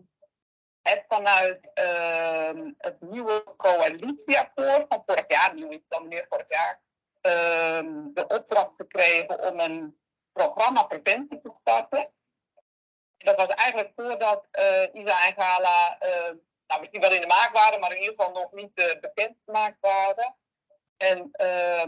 heb vanuit ehm, het nieuwe coalitieakkoord van vorig jaar, nu is het dan meer vorig jaar, ehm, de opdracht gekregen om een programma preventie te starten. Dat was eigenlijk voordat uh, Isa en Gala nou, misschien wel in de maak waren, maar in ieder geval nog niet uh, bekend gemaakt waren. En uh,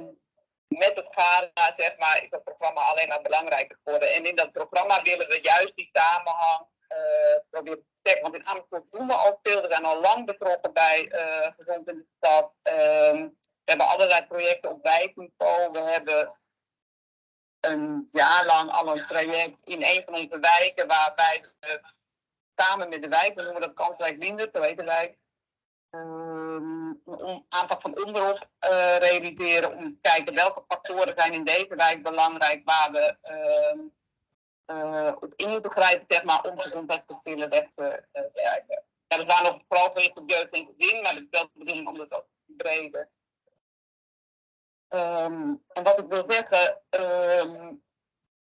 met het GARA, zeg maar, is dat programma alleen maar belangrijker geworden. En in dat programma willen we juist die samenhang uh, proberen te trekken. Want in Amersfoort doen we al veel. We zijn al lang betrokken bij uh, Gezond in de Stad. Ehm, we hebben allerlei projecten op wijkniveau. We hebben een jaar lang al een traject in een van onze wijken waarbij we samen met de wijk, we noemen dat kanswijk minder, zo heet de wijk, een aanpak van onderop uh, realiseren om te kijken welke factoren zijn in deze wijk belangrijk waar we uh, uh, op in moeten grijpen, zeg maar, om gezondheidsverschillen weg te werken. Ja, we waren nog vooral gericht op jeugd en gezin, maar het is wel de bedoeling om dat ook te verbreden. Um, en wat ik wil zeggen,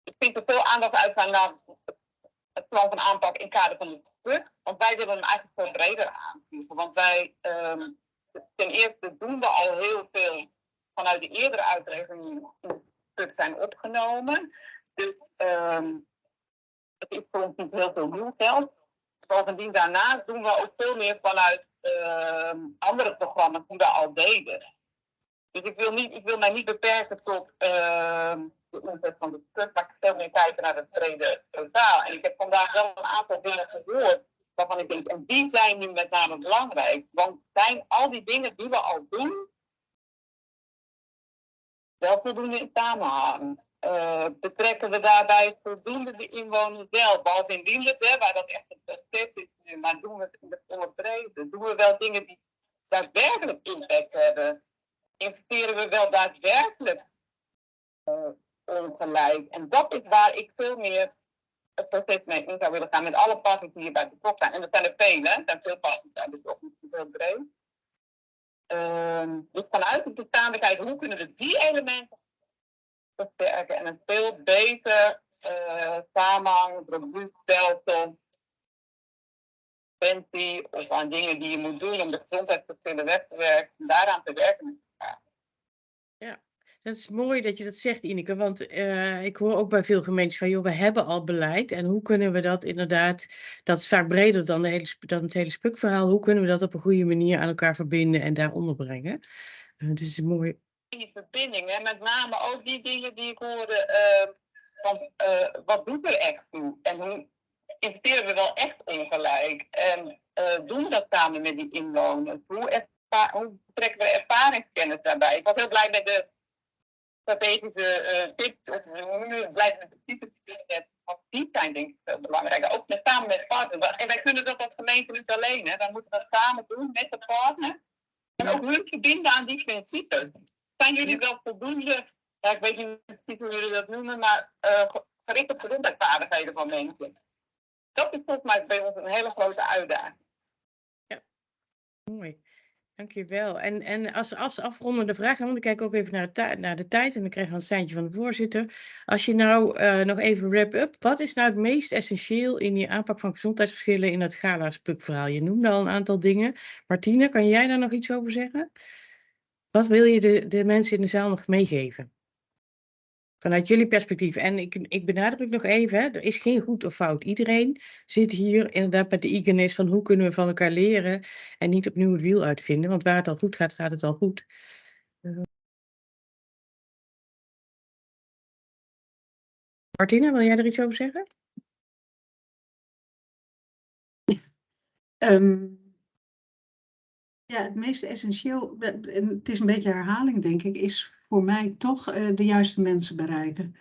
ik vind er veel aandacht uitgaan naar het plan van aanpak in kader van de stuk. Want wij willen hem eigenlijk veel breder aanvliegen. Want wij, um, ten eerste doen we al heel veel vanuit de eerdere uitrekeningen die in het stuk zijn opgenomen. Dus um, het is voor ons niet heel veel nieuw geld. Bovendien daarnaast doen we ook veel meer vanuit um, andere programma's die we al deden. Dus ik wil, niet, ik wil mij niet beperken tot de omzet van de stuk, maar ik kijken naar het brede totaal. En ik heb vandaag wel een aantal dingen gehoord waarvan ik denk, en die zijn nu met name belangrijk. Want zijn al die dingen die we al doen, wel voldoende in samenhang? Uh, betrekken we daarbij voldoende de inwoners wel? Behalve in hè, waar dat echt een proces is nu, maar doen we het in de volle breedte? Doen we wel dingen die daadwerkelijk impact hebben? Investeren we wel daadwerkelijk uh, ongelijk. En dat is waar ik veel meer het proces mee in zou willen gaan met alle partners die hierbij betrokken zijn. En dat zijn er vele, er zijn veel partners bij betrokken, heel breed. Uh, dus vanuit de bestaande kijken, hoe kunnen we die elementen versterken en een veel beter uh, samenhang, robuust stelsel, preventie of aan dingen die je moet doen om de gezondheidsverschillen weg te werken, daaraan te werken. Dat is mooi dat je dat zegt, Ineke, want uh, ik hoor ook bij veel gemeentes van, joh, we hebben al beleid en hoe kunnen we dat inderdaad, dat is vaak breder dan, de hele, dan het hele spukverhaal, hoe kunnen we dat op een goede manier aan elkaar verbinden en daar onderbrengen? Uh, dus mooi. Die verbinding, hè, met name ook die dingen die ik hoorde, uh, van wat doet er echt toe en hoe investeren we wel echt ongelijk en doen we dat samen met die inwoners? Hoe, hoe trekken we ervaringskennis daarbij? Ik was heel blij met de strategische uh, tips of hoe blijven de types want die zijn denk ik veel belangrijker. Ook met, samen met partners. En wij kunnen dat als gemeente niet alleen. Hè. Dan moeten we dat samen doen met de partner. En ook hun verbinden aan die principes. Zijn jullie wel voldoende ja, ik weet niet precies hoe jullie dat noemen, maar uh, gericht op gezondheidsvaardigheden van mensen. Dat is volgens mij bij ons een hele grote uitdaging. Ja, mooi. Dankjewel. En, en als, als afrondende vraag, want ik kijk ook even naar de, naar de tijd en dan krijg je een seintje van de voorzitter. Als je nou uh, nog even wrap-up, wat is nou het meest essentieel in je aanpak van gezondheidsverschillen in het Gala-Spuk-verhaal? Je noemde al een aantal dingen. Martine, kan jij daar nog iets over zeggen? Wat wil je de, de mensen in de zaal nog meegeven? Vanuit jullie perspectief. En ik, ik benadruk nog even, er is geen goed of fout. Iedereen zit hier inderdaad met de eagerness van hoe kunnen we van elkaar leren en niet opnieuw het wiel uitvinden. Want waar het al goed gaat, gaat het al goed. Martina, wil jij er iets over zeggen? Ja, het meest essentieel, en het is een beetje herhaling denk ik, is voor mij toch uh, de juiste mensen bereiken.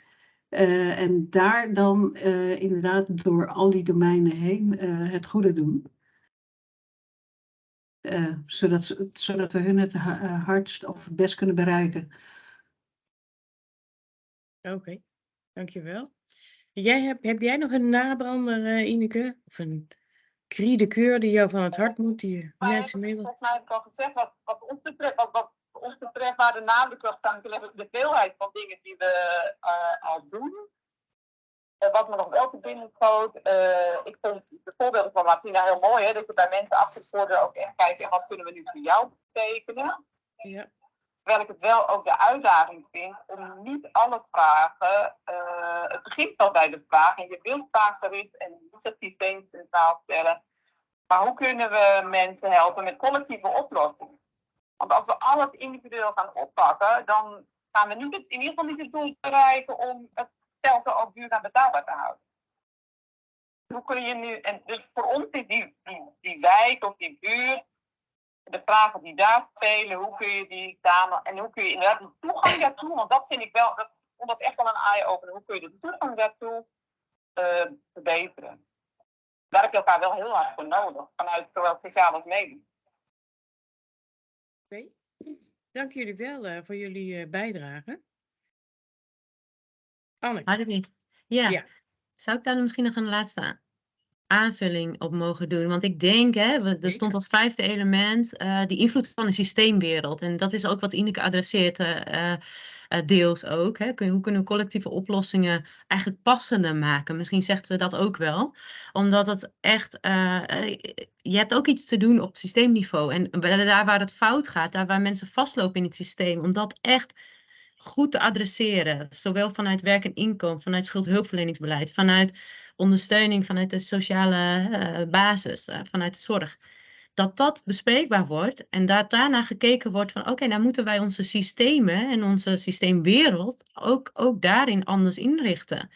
Uh, en daar dan uh, inderdaad door al die domeinen heen het goede doen. zodat, zodat we hun het hardst of het best kunnen bereiken. Oké, okay. dankjewel. Jij heb, heb jij nog een nabrander, Ineke? Of een cri de keur die jou van het hart moet, die mensen mee Volgens mij heb ik al gezegd, wat, wat ons betreft, wat, wat ons betreft waar de nadruk op de veelheid van dingen die we uh, al doen. Uh, wat me nog wel te binnen schoot, uh, ik vond de voorbeelden van Martina heel mooi, hè, dat je bij mensen afgesproken ook echt kijkt, wat kunnen we nu voor jou betekenen. Ja. Terwijl ik het wel ook de uitdaging vind om niet alle vragen, het begint al bij de vraag en je wilt vragen en niet het systeem centraal stellen. Maar hoe kunnen we mensen helpen met collectieve oplossingen? Want als we alles individueel gaan oppakken, dan gaan we het, in ieder geval niet het doel bereiken om het stelsel ook duurzaam betaalbaar te houden. Hoe kun je nu, en dus voor ons is die, die, die wijk of die buurt, de vragen die daar spelen, hoe kun je die samen, en hoe kun je inderdaad de toegang daartoe, want dat vind ik wel, dat vond dat echt wel een eye-opener, hoe kun je de toegang daartoe uh, verbeteren. Daar heb je elkaar wel heel hard voor nodig, vanuit zowel sociaal als medisch. Oké, dank jullie wel uh, voor jullie uh, bijdrage. Anneke. Ja. ja. Zou ik daar misschien nog een laatste aanvulling op mogen doen? Want ik denk, hè, er stond als vijfde element uh, die invloed van de systeemwereld. En dat is ook wat Ineke adresseert, uh, uh, deels ook. Hè. Kun, hoe kunnen we collectieve oplossingen eigenlijk passender maken? Misschien zegt ze dat ook wel. Omdat het echt, je hebt ook iets te doen op systeemniveau. En daar waar het fout gaat, daar waar mensen vastlopen in het systeem, om dat echt goed te adresseren. Zowel vanuit werk en inkomen, vanuit schuldhulpverleningsbeleid, vanuit ondersteuning vanuit de sociale uh, basis, uh, vanuit de zorg. Dat dat bespreekbaar wordt en dat daarna gekeken wordt van oké, okay, nou moeten wij onze systemen en onze systeemwereld ook, ook daarin anders inrichten.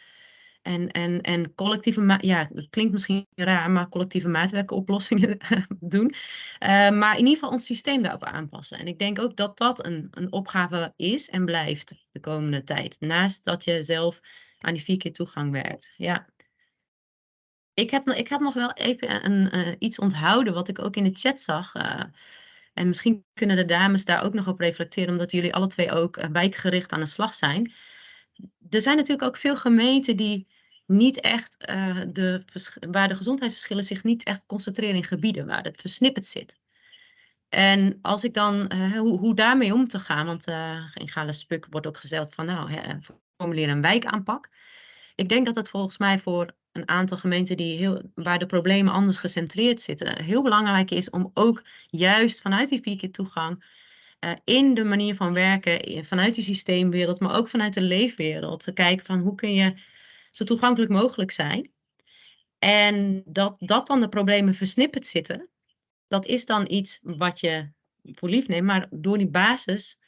En, en, en collectieve, ja, dat klinkt misschien raar, maar collectieve maatwerkoplossingen doen. Uh, maar in ieder geval ons systeem daarop aanpassen. En ik denk ook dat dat een, een opgave is en blijft de komende tijd. Naast dat je zelf aan die vier keer toegang werkt. Ja. Ik heb, ik heb nog wel even een, uh, iets onthouden wat ik ook in de chat zag. Uh, en misschien kunnen de dames daar ook nog op reflecteren, omdat jullie alle twee ook wijkgericht aan de slag zijn. Er zijn natuurlijk ook veel gemeenten die niet echt, de, waar de gezondheidsverschillen zich niet echt concentreren in gebieden, waar het versnipperd zit. En als ik dan, hoe, hoe daarmee om te gaan, want in Gale Spuk wordt ook gezegd van nou, formuleer een wijkaanpak. Ik denk dat het volgens mij voor een aantal gemeenten die heel, waar de problemen anders gecentreerd zitten, heel belangrijk is om ook juist vanuit die vier keer toegang uh, in de manier van werken, vanuit die systeemwereld, maar ook vanuit de leefwereld, te kijken van hoe kun je zo toegankelijk mogelijk zijn. En dat, dat dan de problemen versnipperd zitten, dat is dan iets wat je voor lief neemt, maar door die basis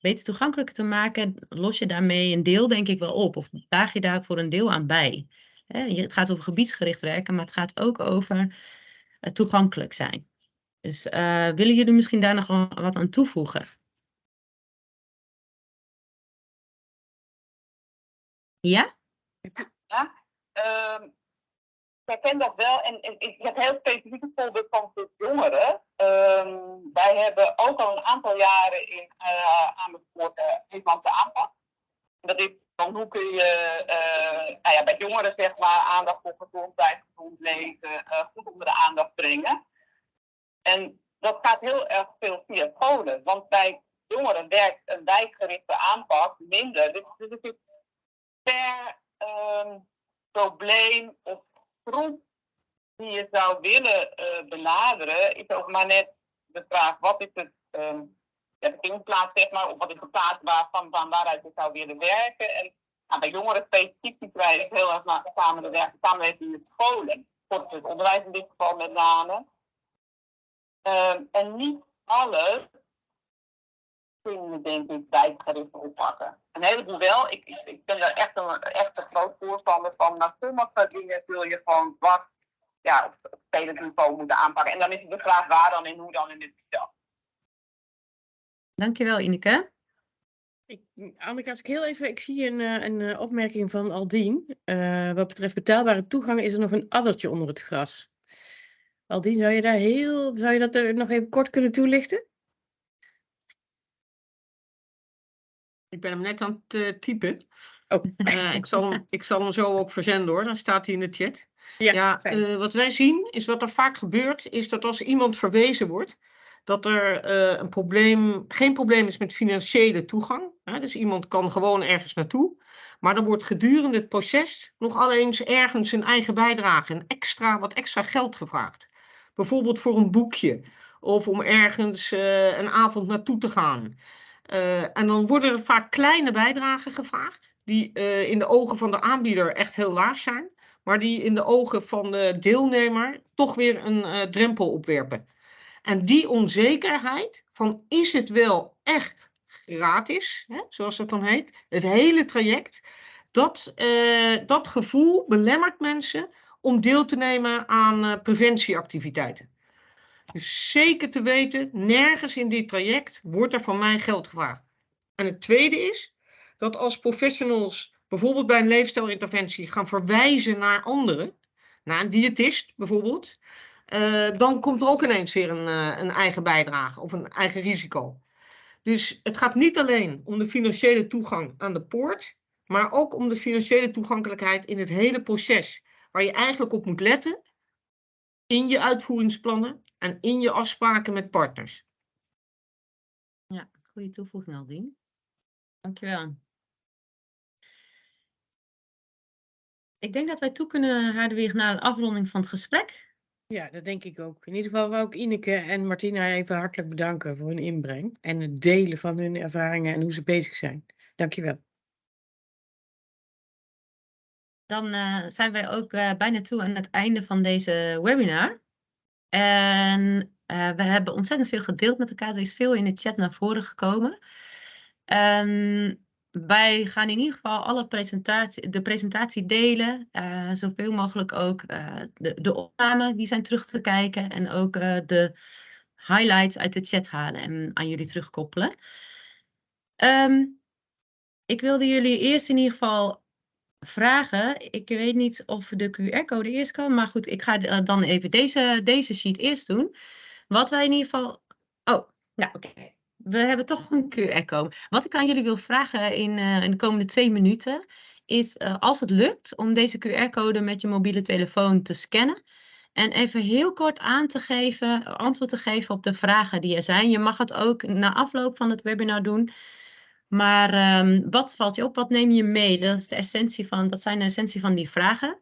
beter toegankelijker te maken, los je daarmee een deel denk ik wel op, of draag je daar voor een deel aan bij. Het gaat over gebiedsgericht werken, maar het gaat ook over toegankelijk zijn. Dus uh, willen jullie misschien daar nog wat aan toevoegen? Ja? Ja, ik herken dat wel. En, ik heb heel specifiek een voorbeeld van jongeren. Uh, wij hebben ook al een aantal jaren in uh, aan het uh, aanpak. je eh, nou ja, bij jongeren zeg maar aandacht voor gezondheid, gezond leven, eh, goed onder de aandacht brengen. En dat gaat heel erg veel via scholen. Want bij jongeren werkt een wijkgerichte aanpak minder. Dus, het is per ehm, probleem of groep die je zou willen eh, benaderen, is ook maar net de vraag: wat is het um, ja, beginplaats, zeg maar, of wat is de plaats waarvan, van waaruit je zou willen werken? En nou, bij jongeren specifiek zien wij heel erg naar samen de samenwerking met scholen, voor het onderwijs in dit geval met name. Ehm, en niet alles kunnen we denk ik tijdgericht oppakken. Een heleboel wel. Ik, ik, ik ben daar echt een, echt een groot voorstander van. Maar sommige dingen zul je gewoon wat ja, op, spelend niveau moeten aanpakken. En dan is het de vraag waar dan en hoe dan in dit geval. Dankjewel Ineke. Ik, Anneke, als ik heel even, ik zie een, eh, een eh, opmerking van Aldien. Uh, wat betreft betaalbare toegang is er nog een addertje onder het gras. Aldien, zou je daar heel, zou je dat er nog even kort kunnen toelichten? Ik ben hem net aan het uh, typen. Oh. Uh, ik, zal hem, ik zal hem zo ook verzenden hoor, dan staat hij in de chat. Ja, ja uh, wat wij zien is wat er vaak gebeurt, is dat als iemand verwezen wordt, dat er een probleem, geen probleem is met financiële toegang. Hè? Dus iemand kan gewoon ergens naartoe. Maar dan wordt gedurende het proces nog alleen ergens een eigen bijdrage, een extra, wat extra geld gevraagd. Bijvoorbeeld voor een boekje of om ergens een avond naartoe te gaan. Uh, en dan worden er vaak kleine bijdragen gevraagd, die uh, in de ogen van de aanbieder echt heel laag zijn, maar die in de ogen van de deelnemer toch weer een drempel opwerpen. En die onzekerheid van is het wel echt gratis, hè, zoals dat dan heet, het hele traject, dat, dat gevoel belemmert mensen om deel te nemen aan preventieactiviteiten. Dus zeker te weten, nergens in dit traject wordt er van mij geld gevraagd. En het tweede is dat als professionals bijvoorbeeld bij een leefstijlinterventie gaan verwijzen naar anderen, naar een diëtist bijvoorbeeld, uh, dan komt er ook ineens weer een, uh, een eigen bijdrage of een eigen risico. Dus het gaat niet alleen om de financiële toegang aan de poort, maar ook om de financiële toegankelijkheid in het hele proces, waar je eigenlijk op moet letten in je uitvoeringsplannen en in je afspraken met partners. Ja, goede toevoeging Aldien. Dankjewel. Ik denk dat wij toe kunnen, Hadewig, naar een afronding van het gesprek. Ja, dat denk ik ook. In ieder geval wil ik Ineke en Martina even hartelijk bedanken voor hun inbreng en het delen van hun ervaringen en hoe ze bezig zijn. Dankjewel. Dan uh, zijn wij ook uh, bijna toe aan het einde van deze webinar. En uh, we hebben ontzettend veel gedeeld met elkaar. Er is veel in de chat naar voren gekomen. Um, wij gaan in ieder geval alle presentatie, de presentatie delen. Zoveel mogelijk ook de, de opname, die zijn terug te kijken. En ook de highlights uit de chat halen en aan jullie terugkoppelen. Um, ik wilde jullie eerst in ieder geval vragen. Ik weet niet of de QR-code eerst kan, maar goed, ik ga dan even deze, deze sheet eerst doen. Wat wij in ieder geval. Oh, nou oké. We hebben toch een QR-code. Wat ik aan jullie wil vragen in, uh, in de komende twee minuten is uh, als het lukt om deze QR-code met je mobiele telefoon te scannen. En even heel kort aan te geven, antwoord te geven op de vragen die er zijn. Je mag het ook na afloop van het webinar doen. Maar um, wat valt je op? Wat neem je mee? Dat, is de essentie van, dat zijn de essentie van die vragen.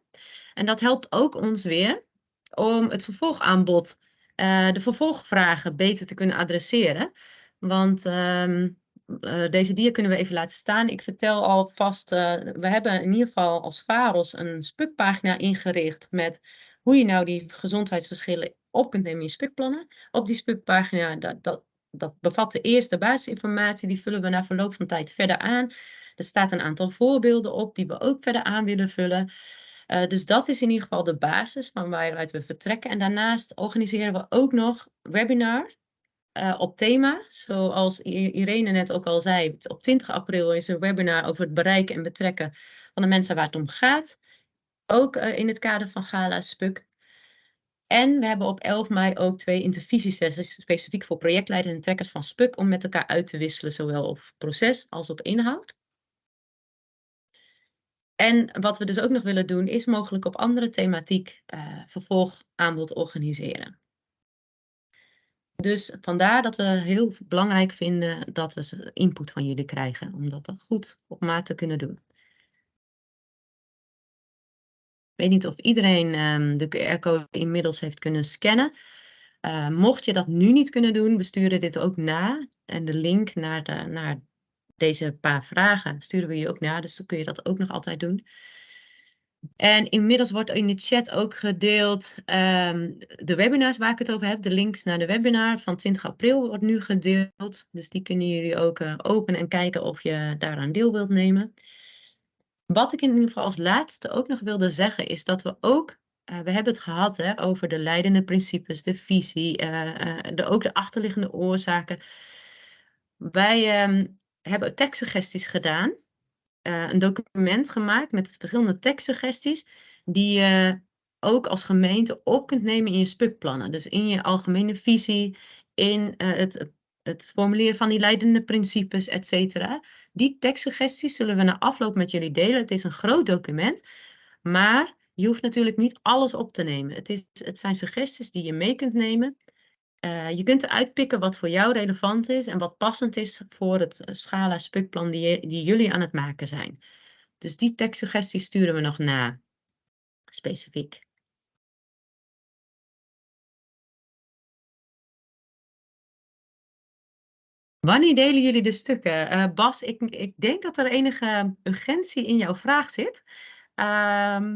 En dat helpt ook ons weer om het vervolgaanbod, uh, de vervolgvragen beter te kunnen adresseren. Want um, uh, deze dia kunnen we even laten staan. Ik vertel alvast, uh, we hebben in ieder geval als VAROS een spukpagina ingericht met hoe je nou die gezondheidsverschillen op kunt nemen in spukplannen. Op die spukpagina, dat, dat, dat bevat de eerste basisinformatie, die vullen we na verloop van tijd verder aan. Er staat een aantal voorbeelden op die we ook verder aan willen vullen. Uh, dus dat is in ieder geval de basis van waaruit we vertrekken. En daarnaast organiseren we ook nog webinars uh, op thema. Zoals Irene net ook al zei, op 20 april is een webinar over het bereiken en betrekken van de mensen waar het om gaat. Ook uh, in het kader van Gala Spuk. En we hebben op 11 mei ook twee intervisiesessies specifiek voor projectleiders en trekkers van SPUK om met elkaar uit te wisselen, zowel op proces als op inhoud. En wat we dus ook nog willen doen, is mogelijk op andere thematiek uh, vervolgaanbod organiseren. Dus vandaar dat we heel belangrijk vinden dat we input van jullie krijgen, om dat goed op maat te kunnen doen. Weet niet of iedereen um, de QR-code inmiddels heeft kunnen scannen. Uh, mocht je dat nu niet kunnen doen, we sturen dit ook na. En de link naar, de, naar deze paar vragen sturen we je ook na. Dus dan kun je dat ook nog altijd doen. En inmiddels wordt in de chat ook gedeeld um, de webinars waar ik het over heb. De links naar de webinar van 20 april wordt nu gedeeld. Dus die kunnen jullie ook uh, openen en kijken of je daaraan deel wilt nemen. Wat ik in ieder geval als laatste ook nog wilde zeggen is dat we ook, uh, we hebben het gehad hè, over de leidende principes, de visie, uh, de, ook de achterliggende oorzaken. Wij um, hebben tekstsuggesties gedaan een document gemaakt met verschillende tekstsuggesties die je ook als gemeente op kunt nemen in je spukplannen. Dus in je algemene visie, in het, het formuleren van die leidende principes, et cetera. Die tekstsuggesties zullen we na afloop met jullie delen. Het is een groot document, maar je hoeft natuurlijk niet alles op te nemen. Het, is, het zijn suggesties die je mee kunt nemen uh, je kunt eruit pikken wat voor jou relevant is en wat passend is voor het eh, schala spukplan die, die jullie aan het maken zijn. Dus die tekstsuggesties sturen we nog na, specifiek. Wanneer delen jullie de stukken? Uh, Bas, ik, ik denk dat er enige urgentie in jouw vraag zit. Uh,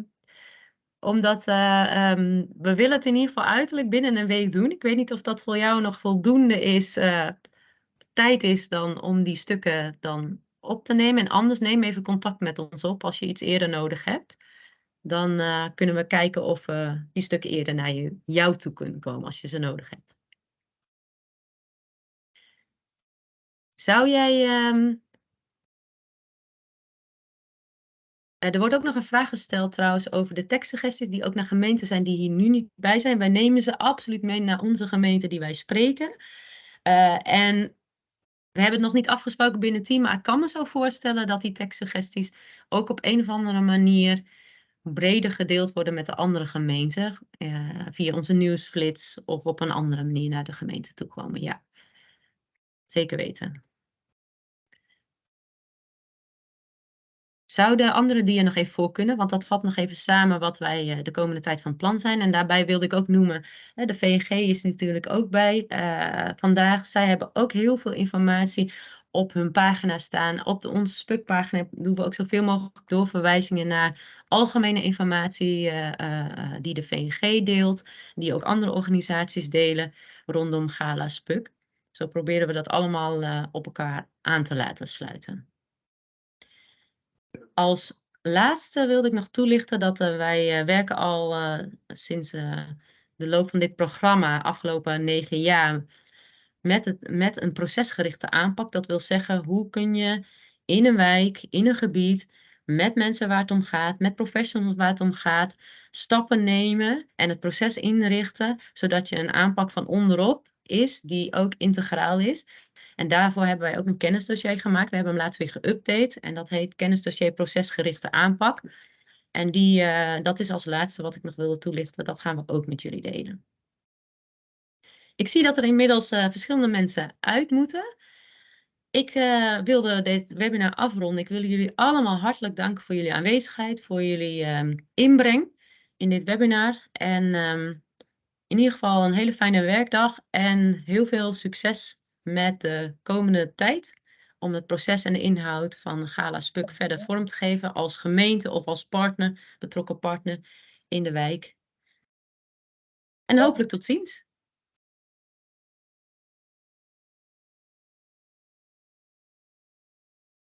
omdat uh, um, we willen het in ieder geval uiterlijk binnen een week doen. Ik weet niet of dat voor jou nog voldoende is, uh, tijd is dan om die stukken dan op te nemen. En anders neem even contact met ons op als je iets eerder nodig hebt. Dan kunnen we kijken of die stukken eerder naar je, jou toe kunnen komen als je ze nodig hebt. Zou jij um, Uh, er wordt ook nog een vraag gesteld trouwens over de tekstsuggesties die ook naar gemeenten zijn die hier nu niet bij zijn. Wij nemen ze absoluut mee naar onze gemeente die wij spreken. Uh, en we hebben het nog niet afgesproken binnen het team, maar ik kan me zo voorstellen dat die tekstsuggesties ook op een of andere manier breder gedeeld worden met de andere gemeenten. Uh, via onze nieuwsflits of op een andere manier naar de gemeente toe komen. Ja, zeker weten. Zou de andere dia nog even voor kunnen? Want dat vat nog even samen wat wij uh, de komende tijd van plan zijn. En daarbij wilde ik ook noemen, de VNG is natuurlijk ook bij uh, vandaag. Zij hebben ook heel veel informatie op hun pagina staan. Op de, onze spukpagina doen we ook zoveel mogelijk doorverwijzingen naar algemene informatie uh, die de VNG deelt. Die ook andere organisaties delen rondom Gala Spuk. Zo proberen we dat allemaal op elkaar aan te laten sluiten. Als laatste wilde ik nog toelichten dat uh, wij uh, werken al uh, sinds de loop van dit programma, afgelopen negen jaar, met, het, met een procesgerichte aanpak. Dat wil zeggen, hoe kun je in een wijk, in een gebied, met mensen waar het om gaat, met professionals waar het om gaat, stappen nemen en het proces inrichten, zodat je een aanpak van onderop is die ook integraal is. En daarvoor hebben wij ook een kennisdossier gemaakt. We hebben hem laatst weer geüpdate en dat heet kennisdossier procesgerichte aanpak. En die, uh, dat is als laatste wat ik nog wilde toelichten. Dat gaan we ook met jullie delen. Ik zie dat er inmiddels uh, verschillende mensen uit moeten. Ik uh, wilde dit webinar afronden. Ik wil jullie allemaal hartelijk danken voor jullie aanwezigheid, voor jullie um, inbreng in dit webinar. En um, in ieder geval een hele fijne werkdag en heel veel succes met de komende tijd om het proces en de inhoud van Gala Spuk verder vorm te geven als gemeente of als partner, betrokken partner in de wijk. En hopelijk tot ziens.